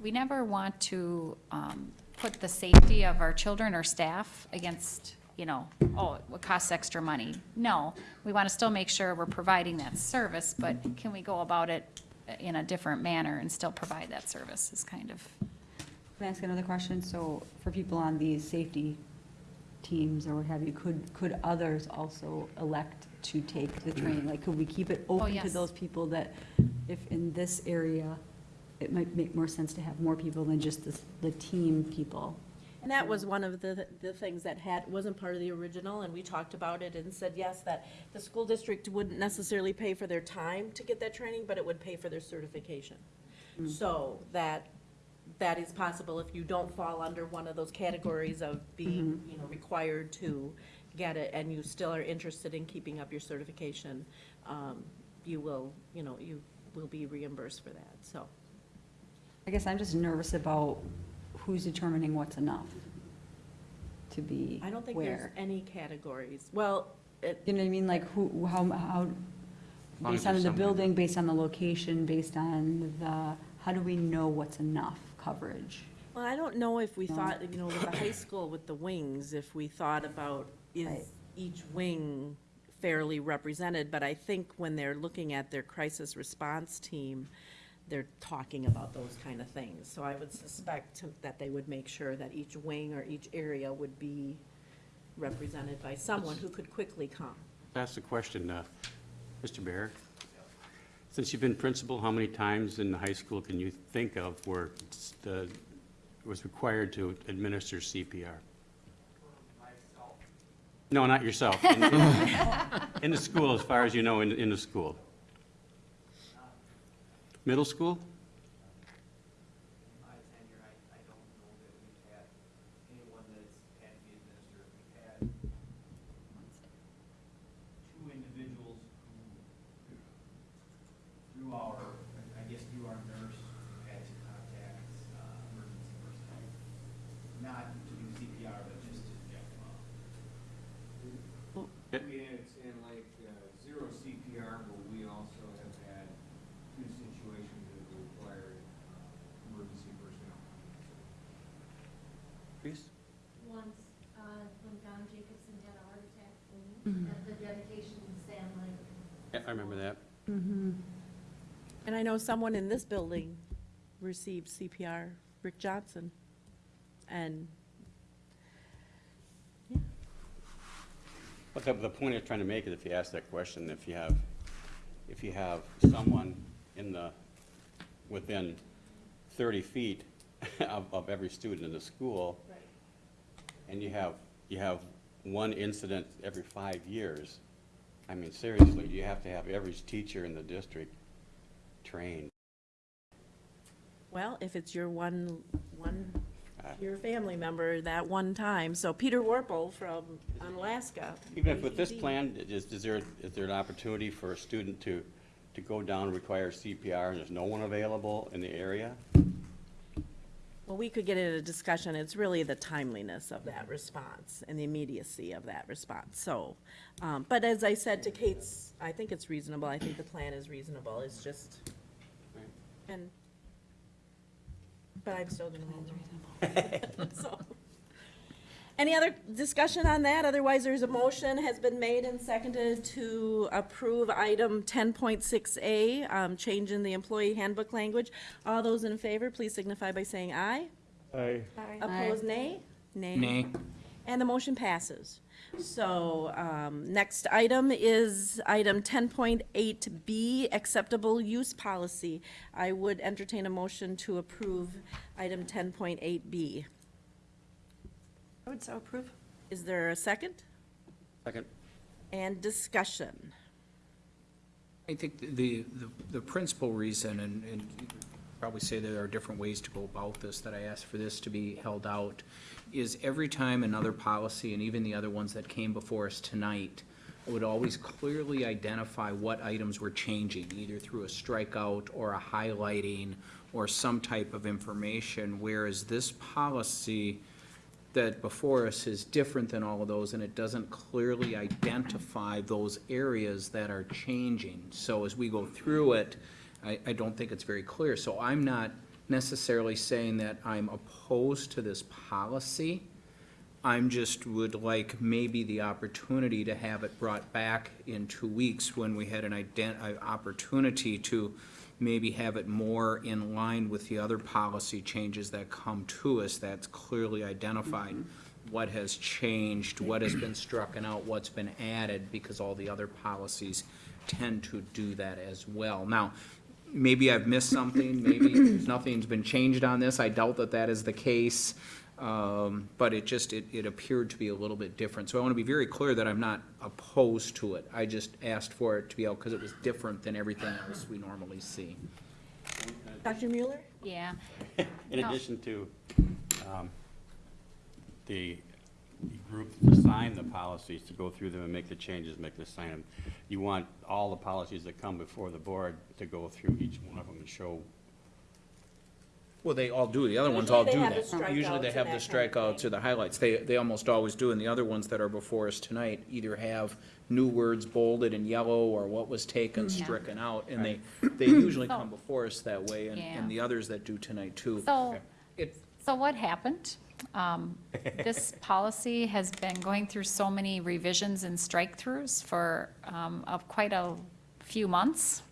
we never want to, um, put the safety of our children or staff against, you know, oh, it costs extra money. No, we want to still make sure we're providing that service, but can we go about it in a different manner and still provide that service is kind of, Can I ask another question? So for people on these safety teams or what have you, could, could others also elect to take the mm. training? Like, could we keep it open to yes. those people that if in this area, it might make more sense to have more people than just the, the team people? And that was one of the, the things that had, wasn't part of the original, and we talked about it and said, yes, that the school district wouldn't necessarily pay for their time to get that training, but it would pay for their certification. Mm. So that, that is possible if you don't fall under one of those categories of being, you know, required to get it, and you still are interested in keeping up your certification, um, you will, you know, you will be reimbursed for that, so. I guess I'm just nervous about who's determining what's enough to be I don't think there's where. any categories. Well, it, You know what I mean? Like, who, how, how, long based on there's the building, based on the location, based on the, how do we know what's enough coverage? Well, I don't know if we No. thought, you know, with the high school with the wings, if we thought about, Right. is each wing fairly represented? But I think when they're looking at their crisis response team, they're talking about those kind of things. So I would suspect to- that they would make sure that each wing or each area would be represented by someone who could quickly come. Ask the question, uh, Mr. Bear. Since you've been principal, how many times in the high school can you think of where the, it was required to administer CPR? No, not yourself. In- <laughs> In the school, as far as you know, in, in the school. Middle school? my tenure, I, I don't know that we've had anyone that's had to be administered. We've had two individuals who, through our, I guess through our nurse, had to contact, uh, emergency personnel. Not to do CPR, but just to check them up. Yeah. We had, in like, uh, zero CPR, but we also have had two situations that required, uh, emergency personnel. Please. once, uh, when John Jacobson had a heart attack, at the dedication to Sam Lake. Yeah, I remember that. Mm-hmm. And I know someone in this building received CPR, Rick Johnson. And But the, the point I'm trying to make is if you ask that question, if you have, if you have someone in the, within thirty feet <laughs> of, of every student in the school, and you have, you have one incident every five years, I mean, seriously, you have to have every teacher in the district trained. Well, if it's your one, one, Uh, your family member that one time. So Peter Warple from Alaska. Even if with this plan, is, is there, is there an opportunity for a student to, to go down and require CPR and there's no one available in the area? Well, we could get into a discussion. It's really the timeliness of that response and the immediacy of that response. So, um, but as I said to Kate's, I think it's reasonable. I think the plan is reasonable. It's just, and, but I'm still gonna hold <laughs> <laughs> So, Any other discussion on that? Otherwise, there's a motion has been made and seconded to approve item ten point six A, um, change in the employee handbook language. All those in favor, please signify by saying aye. Aye. Opposed, nay? Nay. And the motion passes. So, um, next item is item ten point eight B, acceptable use policy. I would entertain a motion to approve item ten point eight B. I would so approve. Is there a second? Second? And discussion. I think the, the, the principal reason, and, and probably say there are different ways to go about this, that I asked for this to be held out, is every time another policy, and even the other ones that came before us tonight, would always clearly identify what items were changing, either through a strikeout or a highlighting or some type of information, whereas this policy that before us is different than all of those, and it doesn't clearly identify those areas that are changing. So as we go through it, I, I don't think it's very clear. So I'm not necessarily saying that I'm opposed to this policy. I'm just would like maybe the opportunity to have it brought back in two weeks when we had an ident, uh, opportunity to maybe have it more in line with the other policy changes that come to us that's clearly identified. Mm-hmm. What has changed, what has been struck and out, what's been added, because all the other policies tend to do that as well. Now, maybe I've missed something, maybe <coughs> nothing's been changed on this, I doubt that that is the case. Um, but it just, it, it appeared to be a little bit different. So I want to be very clear that I'm not opposed to it. I just asked for it to be out because it was different than everything else we normally see. Dr. Mueller? Yeah. <laughs> In No. addition to um, the the group to sign the policies, to go through them and make the changes, make the sign them, you want all the policies that come before the board to go through each one of them and show Well, they all do, the other ones all do they that. have the Usually they strikeouts have and the that kind of strikeouts or the highlights, they, they almost always do, and the other ones that are before us tonight either have new words bolded in yellow or what was taken, Yeah. stricken out, and they, they usually <coughs> So- come before us that way, and, Yeah. and the others that do tonight too. So, It, so what happened? Um, This <laughs> policy has been going through so many revisions and strike-throughs for, um, of quite a few months,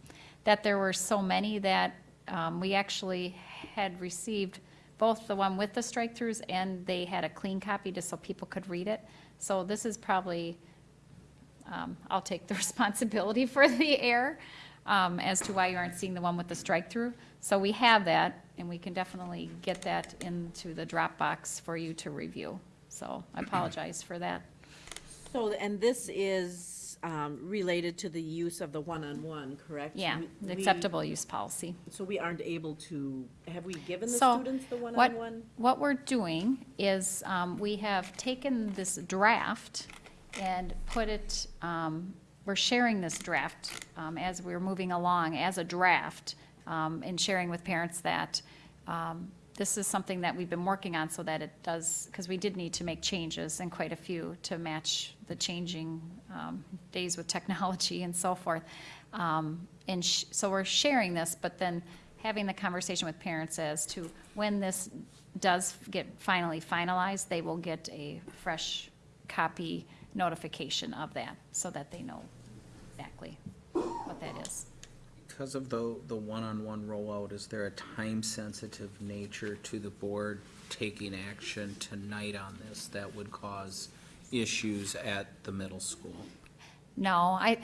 that there were so many that, um, we actually had received both the one with the strike-throughs and they had a clean copy just so people could read it. So this is probably, um, I'll take the <laughs> responsibility for the error, um, as to why you aren't seeing the one with the strike-through. So we have that, and we can definitely get that into the Dropbox for you to review. So I apologize for that. So, and this is um, related to the use of the one-on-one, correct? Yeah, We- acceptable use policy. So we aren't able to, have we given the So, students the what- one-on-one? What we're doing is, um, we have taken this draft and put it, um, we're sharing this draft, um, as we're moving along as a draft, um, and sharing with parents that, um, this is something that we've been working on so that it does, because we did need to make changes and quite a few to match the changing, um, days with technology and so forth. Um, and so we're sharing this, but then having the conversation with parents as to when this does get finally finalized, they will get a fresh copy notification of that, so that they know exactly what that is. Because of the, the one-on-one rollout, is there a time-sensitive nature to the board taking action tonight on this that would cause issues at the middle school? No, I,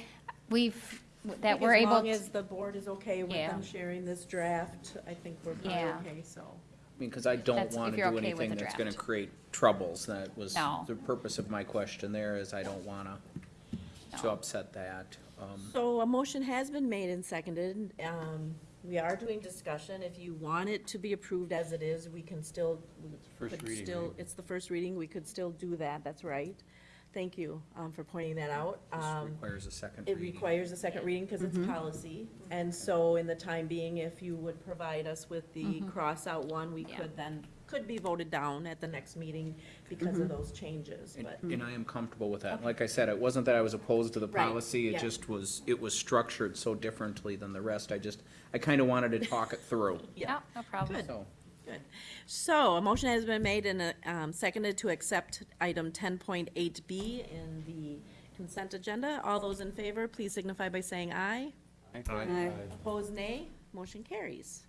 we've, that we're able. As long to- as the board is okay with Yeah. them sharing this draft, I think we're probably Yeah. okay, so. I mean, because I don't That's- want to you're do okay with anything the that's gonna draft. create troubles. That was No. the purpose of my question there, is I don't want to, to No. upset that. Um, So a motion has been made and seconded. Um, We are doing discussion. If you want it to be approved as it is, we can still, we First could reading, still, right? it's the first reading, we could still do that, that's right. Thank you um, for pointing that out. This Um, requires a second It reading. requires a second reading because it's policy. And so in the time being, if you would provide us with the cross-out one, we Yeah. could then, could be voted down at the next meeting because of those changes, And, but. and I am comfortable with that. Like I said, it wasn't that I was opposed to the Right, policy, it yeah. just was, it was structured so differently than the rest. I just, I kind of wanted to talk it through, <laughs> Yeah, no problem. so. Good. So a motion has been made and uh, um, seconded to accept item ten point eight B in the consent agenda. All those in favor, please signify by saying aye. aye. Opposed, nay. Motion carries.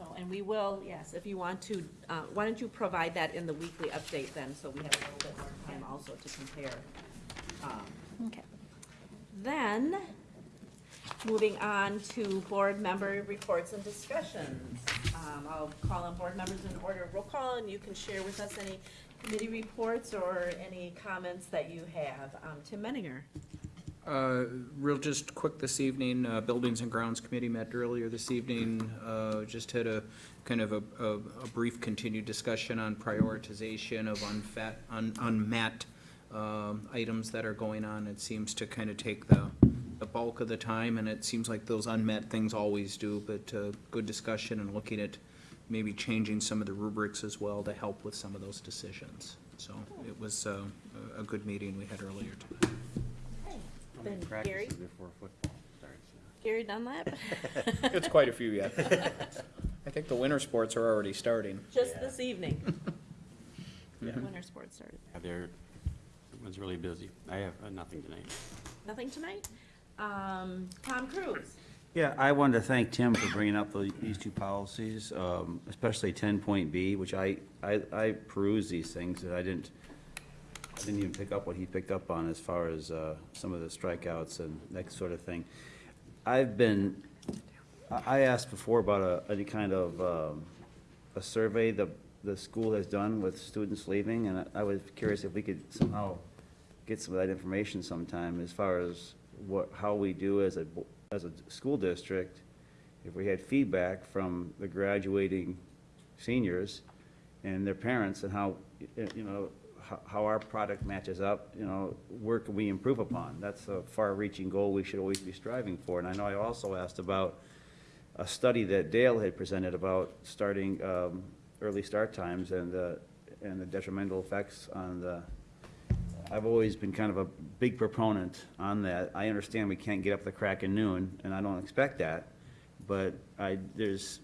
So, and we will, yes, if you want to, uh, why don't you provide that in the weekly update then, so we have a little bit more time also to compare. Um, Okay. then, moving on to board member reports and discussions. Um, I'll call on board members in order of roll call, and you can share with us any committee reports or any comments that you have. Um, Tim Menninger. Uh, Real just quick this evening, uh, Buildings and Grounds Committee met earlier this evening, uh, just had a kind of a, a a brief continued discussion on prioritization of unfet, un- unmet um, items that are going on. It seems to kind of take the, the bulk of the time, and it seems like those unmet things always do, but uh, good discussion and looking at maybe changing some of the rubrics as well to help with some of those decisions. So it was uh, a a good meeting we had earlier tonight. How many Then practices Gary? before football starts? Gary Dunlap, <laughs> It's quite a few yet. <laughs> I think the winter sports are already starting. just this evening. <laughs> Yeah. Winter sports started. Yeah, they're, everyone's really busy. I have uh, nothing tonight. Nothing tonight? Um, Tom Cruise. Yeah, I wanted to thank Tim for bringing up the- these two policies, um, especially ten point B, which I, I, I perused these things, and I didn't, I didn't even pick up what he picked up on as far as, uh, some of the strikeouts and that sort of thing. I've been, I, asked before about a, any kind of, um, a survey the, the school has done with students leaving, and I I was curious if we could somehow get some of that information sometime as far as what, how we do as a, as a school district, if we had feedback from the graduating seniors and their parents and how, you know, how, how our product matches up, you know, where can we improve upon? That's a far-reaching goal we should always be striving for. And I know I also asked about a study that Dale had presented about starting, um, early start times and, uh, and the detrimental effects on the, I've always been kind of a big proponent on that. I understand we can't get up the crack of noon, and I don't expect that, but I, there's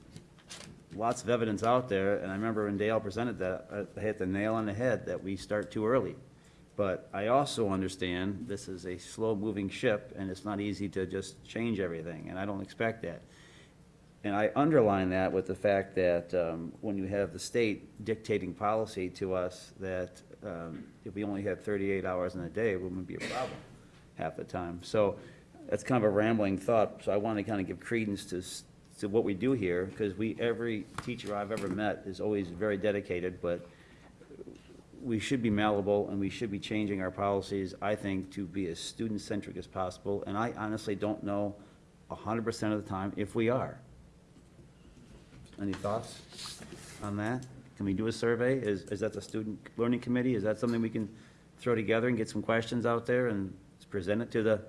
lots of evidence out there, and I remember when Dale presented that, I hit the nail on the head that we start too early. But I also understand this is a slow-moving ship, and it's not easy to just change everything, and I don't expect that. And I underline that with the fact that um, when you have the state dictating policy to us, that um, if we only had 38 hours in a day, it wouldn't be a problem half the time. So that's kind of a rambling thought, so I want to kind of give credence to, to what we do here, because we, every teacher I've ever met is always very dedicated, but we should be malleable, and we should be changing our policies, I think, to be as student-centric as possible, and I honestly don't know 100% of the time if we are. Any thoughts on that? Can we do a survey? Is, is that the student learning committee? Is that something we can throw together and get some questions out there and present it to the,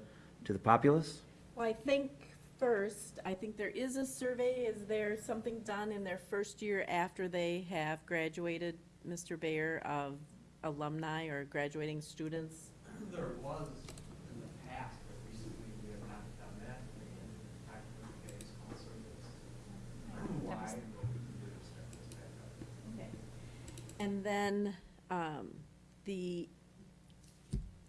to the populace? Well, I think first, I think there is a survey. Is there something done in their first year after they have graduated, Mr. Bayer, of alumni or graduating students? <clears throat> There was in the past, but recently we have not done that. And I can you guys also this. Why, but we can do is start this back up. Okay. And then, um, the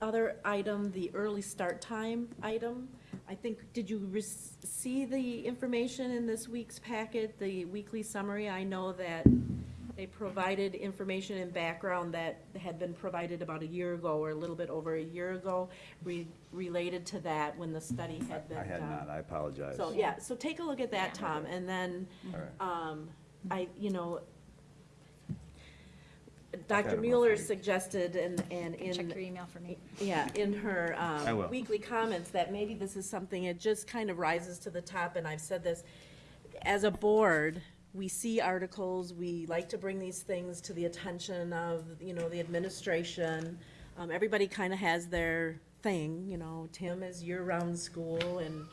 other item, the early start time item, I think, did you rec- see the information in this week's packet, the weekly summary? I know that they provided information and background that had been provided about a year ago, or a little bit over a year ago, re- related to that, when the study had been I done. had not, I apologize. So, yeah, so take a look at that, Tom, and then, All right. um, I, you know, got Dr. it Mueller roughly. suggested and, and Check in, your email for me. yeah, in her, I um, will. weekly comments, that maybe this is something, it just kind of rises to the top, and I've said this, as a board, we see articles, we like to bring these things to the attention of, you know, the administration. Um, everybody kind of has their thing, you know, Tim is year-round school and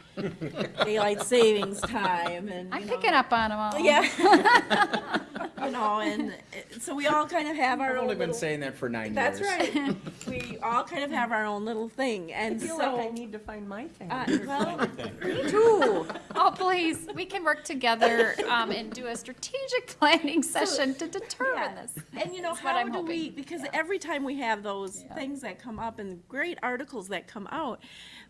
<laughs> daylight savings time, and, I'm you know. picking up on them all. Yeah. <laughs> <laughs> You know, and uh, so we all kind of have our I've own only been little- saying that for nine years. That's right. <laughs> We all kind of have our own little thing, I and feel like I so. need to find my thing. uh, Well, me too. <laughs> Oh, please, we can work together um, and do a strategic <laughs> planning session to determine Yeah. this. And you know, That's what how I'm do we, hoping. because every time we have those Yeah. things that come up and great articles that come out,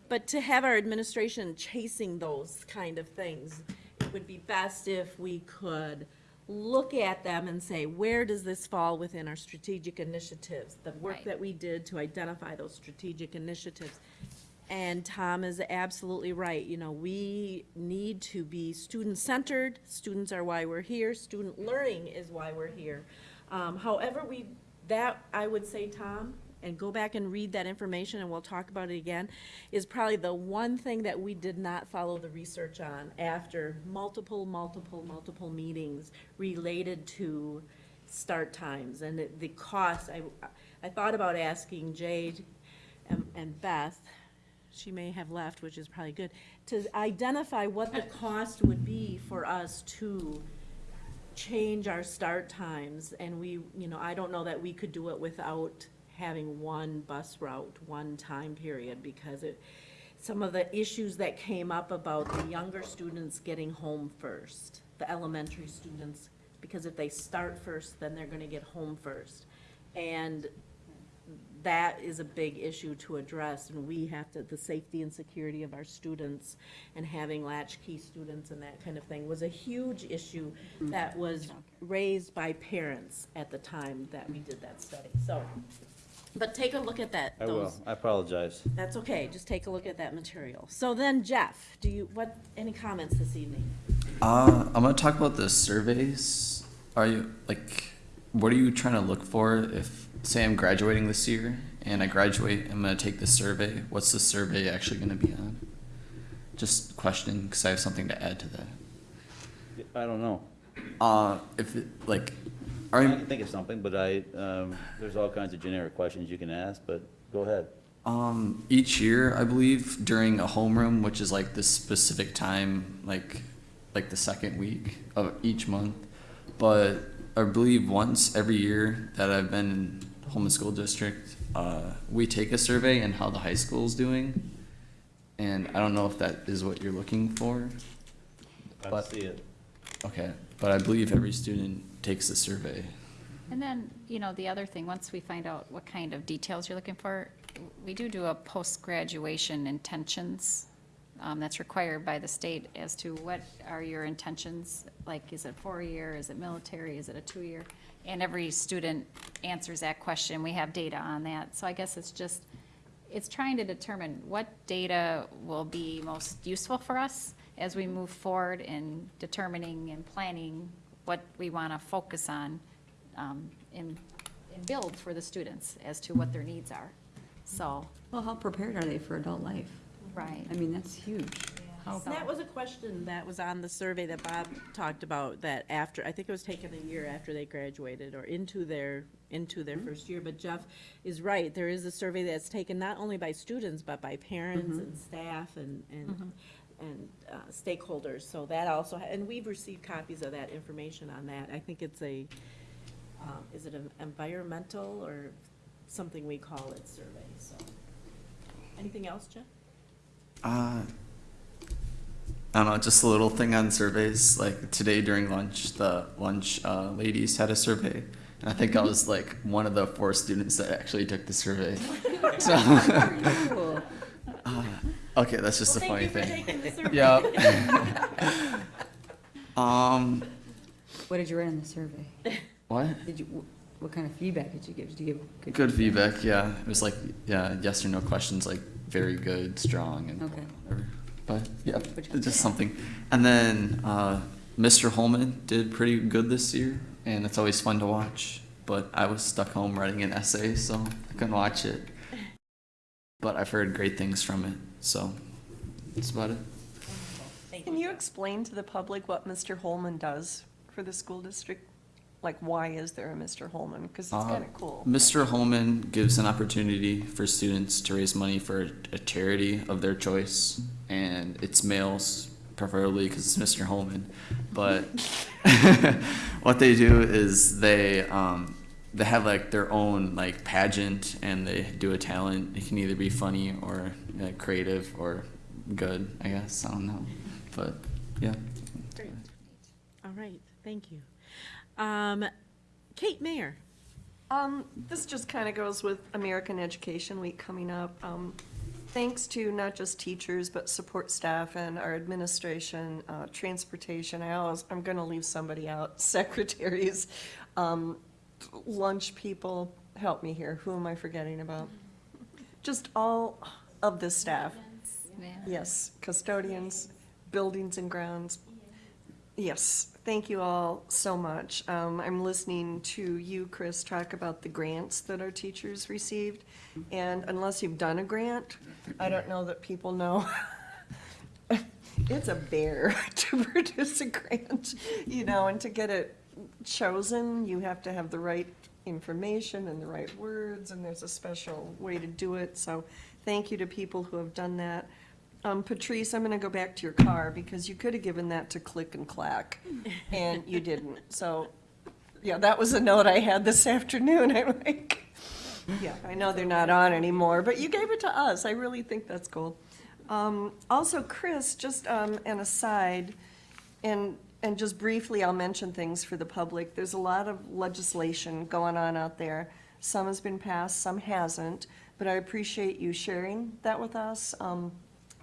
but to have our administration chasing those kind of things, it would be best if we could look at them and say, where does this fall within our strategic initiatives? The work Right. that we did to identify those strategic initiatives. And Tom is absolutely right, you know, we need to be student-centered, students are why we're here, student learning is why we're here. Um, however we that, I would say, Tom, and go back and read that information, and we'll talk about it again, is probably the one thing that we did not follow the research on after multiple, multiple, multiple meetings related to start times and the- the cost. I, I thought about asking Jade and, and Beth, she may have left, which is probably good, to identify what the cost would be for us to change our start times, and we, you know, I don't know that we could do it without having one bus route, one time period, because it, some of the issues that came up about the younger students getting home first, the elementary students, because if they start first, then they're gonna get home first. And that is a big issue to address, and we have to, the safety and security of our students and having latchkey students and that kind of thing was a huge issue that was raised by parents at the time that we did that study, so. But take a look at that, I will, those, I apologize. that's okay, just take a look at that material. So then Jeff, do you, what, any comments this evening? Uh, I'm gonna talk about the surveys. Are you like, what are you trying to look for if, say, I'm graduating this year and I graduate, I'm gonna take the survey. What's the survey actually gonna be on? Just questioning because I have something to add to that. I don't know. Uh, if it, like, I can think of something, but I, um, there's all kinds of generic questions you can ask, but go ahead. Um, each year, I believe, during a homeroom, which is like this specific time, like, like the second week of each month. But I believe once every year that I've been in Holmen School District, uh, we take a survey and how the high school is doing. And I don't know if that is what you're looking for. I But- see it. Okay, but I believe every student takes the survey. And then, you know, the other thing, once we find out what kind of details you're looking for, we do do a post-graduation intentions. Um, that's required by the state as to what are your intentions, like, is it four-year, is it military, is it a two-year? And every student answers that question, we have data on that, so I guess it's just, it's trying to determine what data will be most useful for us as we move forward in determining and planning what we want to focus on um, and, and build for the students as to what their needs are. So, Well, how prepared are they for adult life? right. I mean, that's huge. How, And that was a question that was on the survey that Bob talked about, that after, I think it was taken a year after they graduated, or into their, into their mm-hmm. first year, but Jeff is right, there is a survey that's taken not only by students, but by parents mm-hmm. and staff and, and, mm-hmm. And uh, stakeholders, so that also, and we've received copies of that information on that, I think it's a, um, is it an environmental or something we call it survey, so. Anything else, Jeff? Uh, I don't know, just a little thing on surveys. Like today during lunch, the lunch uh, ladies had a survey, and I think I was like one of the four students that actually took the survey. <laughs> So, okay, that's just a Well, funny you for thing. taking the survey. Yeah. <laughs> um, What did you write in the survey? what? Did you, what kind of feedback did you give? Did you give? Good feedback. Yeah, it was like yeah, yes or no questions, like very good, strong, and Okay. whatever. But yeah, just something. And then uh, Mr. Holmen did pretty good this year, and it's always fun to watch. But I was stuck home writing an essay, so I couldn't watch it. But I've heard great things from it, so that's about it. Can you explain to the public what Mr. Holmen does for the school district? Like, why is there a Mr. Holmen? Because it's Uh, kind of cool. Mr. Holmen gives an opportunity for students to raise money for a charity of their choice, and it's males preferably because it's Mr. Holmen. But <laughs> what they do is they um, they have like their own like pageant, and they do a talent. It can either be funny or uh, creative or good. I guess I don't know, but yeah. Great. All right, thank you. Um, Kate Mayer. Um, this just kind of goes with American Education Week coming up. Um, thanks to not just teachers, but support staff and our administration, uh, transportation, I always, I'm gonna leave somebody out, <laughs> secretaries, um, lunch people, help me here, who am I forgetting about? Just all of the staff. Yeah. Yes, custodians, buildings and grounds. Yes, thank you all so much. Um, I'm listening to you, Chris, talk about the grants that our teachers received. And unless you've done a grant, I don't know that people know. <laughs> It's a bear <laughs> to produce a grant, you know, and to get it chosen, you have to have the right information and the right words, and there's a special way to do it. So thank you to people who have done that. Um, Patrice, I'm gonna go back to your car because you could have given that to Click and Clack, and you didn't. So, yeah, that was a note I had this <laughs> afternoon. I'm like, yeah, I know they're not on anymore, but you gave it to us. I really think that's cool. Um, also, Chris, just, um, an aside, and, and just briefly, I'll mention things for the public. There's a lot of legislation going on out there. Some has been passed, some hasn't, but I appreciate you sharing that with us. Um,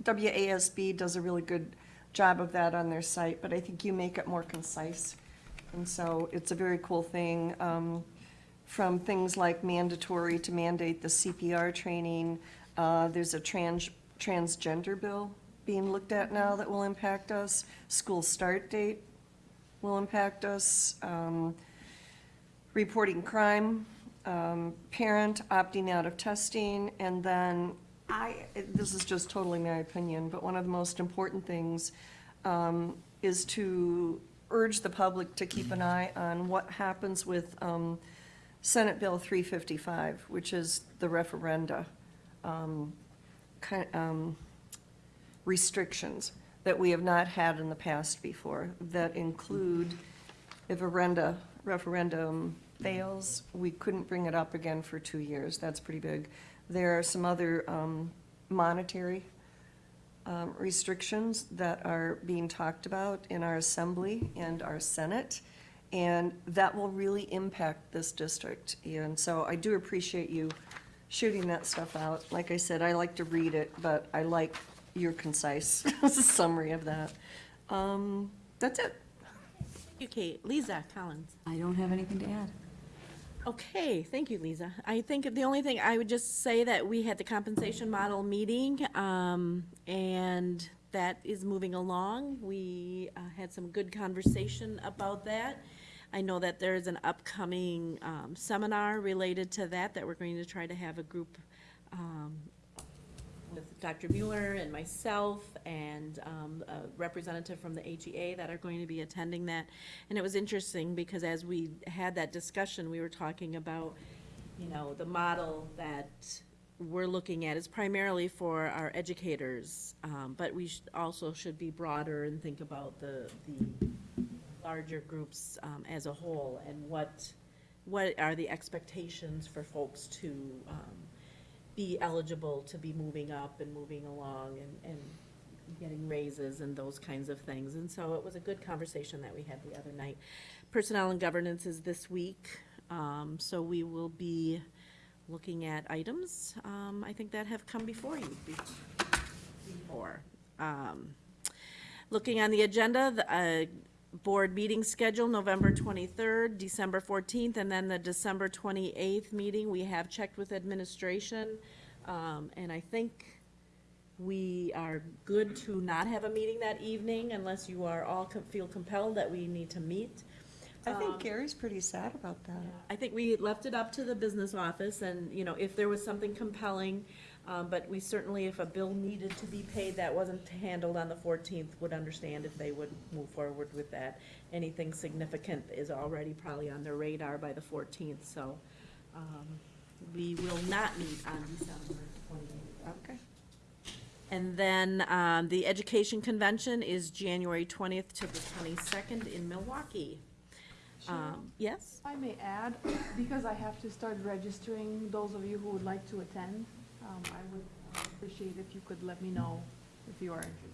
WASB does a really good job of that on their site, but I think you make it more concise. And so it's a very cool thing, um, from things like mandatory to mandate the CPR training. Uh, there's a trans, transgender bill being looked at now that will impact us. School start date will impact us. Um, reporting crime, um, parent opting out of testing, and then I, this is just totally my opinion, but one of the most important things um, is to urge the public to keep an eye on what happens with um, Senate Bill 355, which is the referenda um, ki- um, restrictions that we have not had in the past before, that include if a referendum fails, we couldn't bring it up again for two years. That's pretty big. There are some other um, monetary um, restrictions that are being talked about in our assembly and our senate, and that will really impact this district. And so I do appreciate you shooting that stuff out. Like I said, I like to read it, but I like your concise <laughs> summary of that. Um, That's it. Thank you, Kate. Lisa Collins. I don't have anything to add. Okay, thank you, Lisa. I think the only thing, I would just say that we had the compensation model meeting, um, and that is moving along. We uh, had some good conversation about that. I know that there is an upcoming um, seminar related to that, that we're going to try to have a group um, with Dr. Mueller and myself and um, a representative from the HEA that are going to be attending that. And it was interesting because as we had that discussion, we were talking about, you know, the model that we're looking at is primarily for our educators, um, but we also should be broader and think about the, the larger groups um, as a whole and what, what are the expectations for folks to um, be eligible to be moving up and moving along and, and getting raises and those kinds of things. And so it was a good conversation that we had the other night. Personnel and governance is this week, um, so we will be looking at items, um, I think that have come before you be- before. Um, Looking on the agenda, the, uh, board meeting schedule, November twenty-third, December fourteenth, and then the December twenty-eighth meeting. We have checked with administration, um, and I think we are good to not have a meeting that evening unless you are all com- feel compelled that we need to meet. I Um, think Gary's pretty sad about that. I think we left it up to the business office and, you know, if there was something compelling, um, but we certainly, if a bill needed to be paid that wasn't handled on the fourteenth, would understand if they would move forward with that. Anything significant is already probably on their radar by the fourteenth, so, um, we will not meet on December twenty-eighth. Okay. And then, um, the education convention is January twentieth to the twenty-second in Milwaukee. Um, yes? I may add, because I have to start registering those of you who would like to attend, um, I would appreciate if you could let me know if you are interested.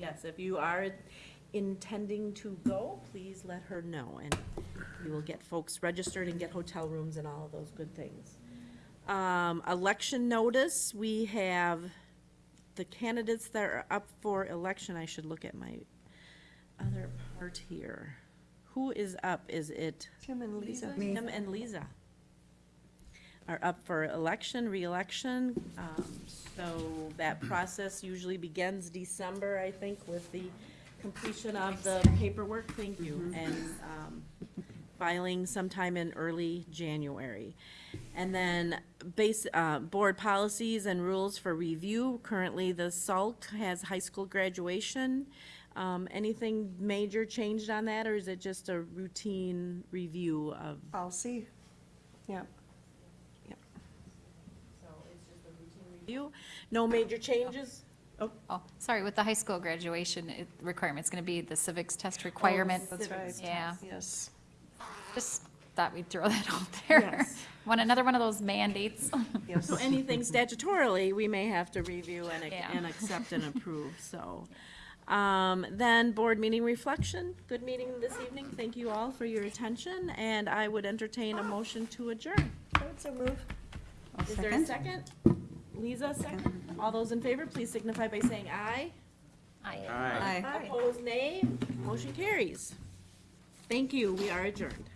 Yes, if you are intending to go, please let her know, and we will get folks registered and get hotel rooms and all of those good things. Um, election notice, we have the candidates that are up for election, I should look at my other part here. Who is up? Is it Tim and Lisa. Tim and Lisa are up for election, reelection. Um, So that process usually begins December, I think, with the completion of the paperwork, thank you, and um, filing sometime in early January. And then base, uh, board policies and rules for review. Currently, the SALT has high school graduation. Um, Anything major changed on that, or is it just a routine review of? Policy? Yeah. So it's just a routine review? No major changes? Oh, Oh, sorry, with the high school graduation it- requirement, it's going to be the civics test requirement. That's right. Yeah, Yes. just thought we'd throw that out there. Yes. <laughs> One, another one of those mandates. <laughs> Yes. So anything statutorily, we may have to review and, Yeah. and accept and approve, so. <laughs> Um, then board meeting reflection, good meeting this evening, thank you all for your attention, and I would entertain a motion to adjourn. I would so move. I'll Is there a second? Lisa, second? All those in favor, please signify by saying aye. Aye. Aye. Opposed, nay. Motion carries. Thank you, we are adjourned.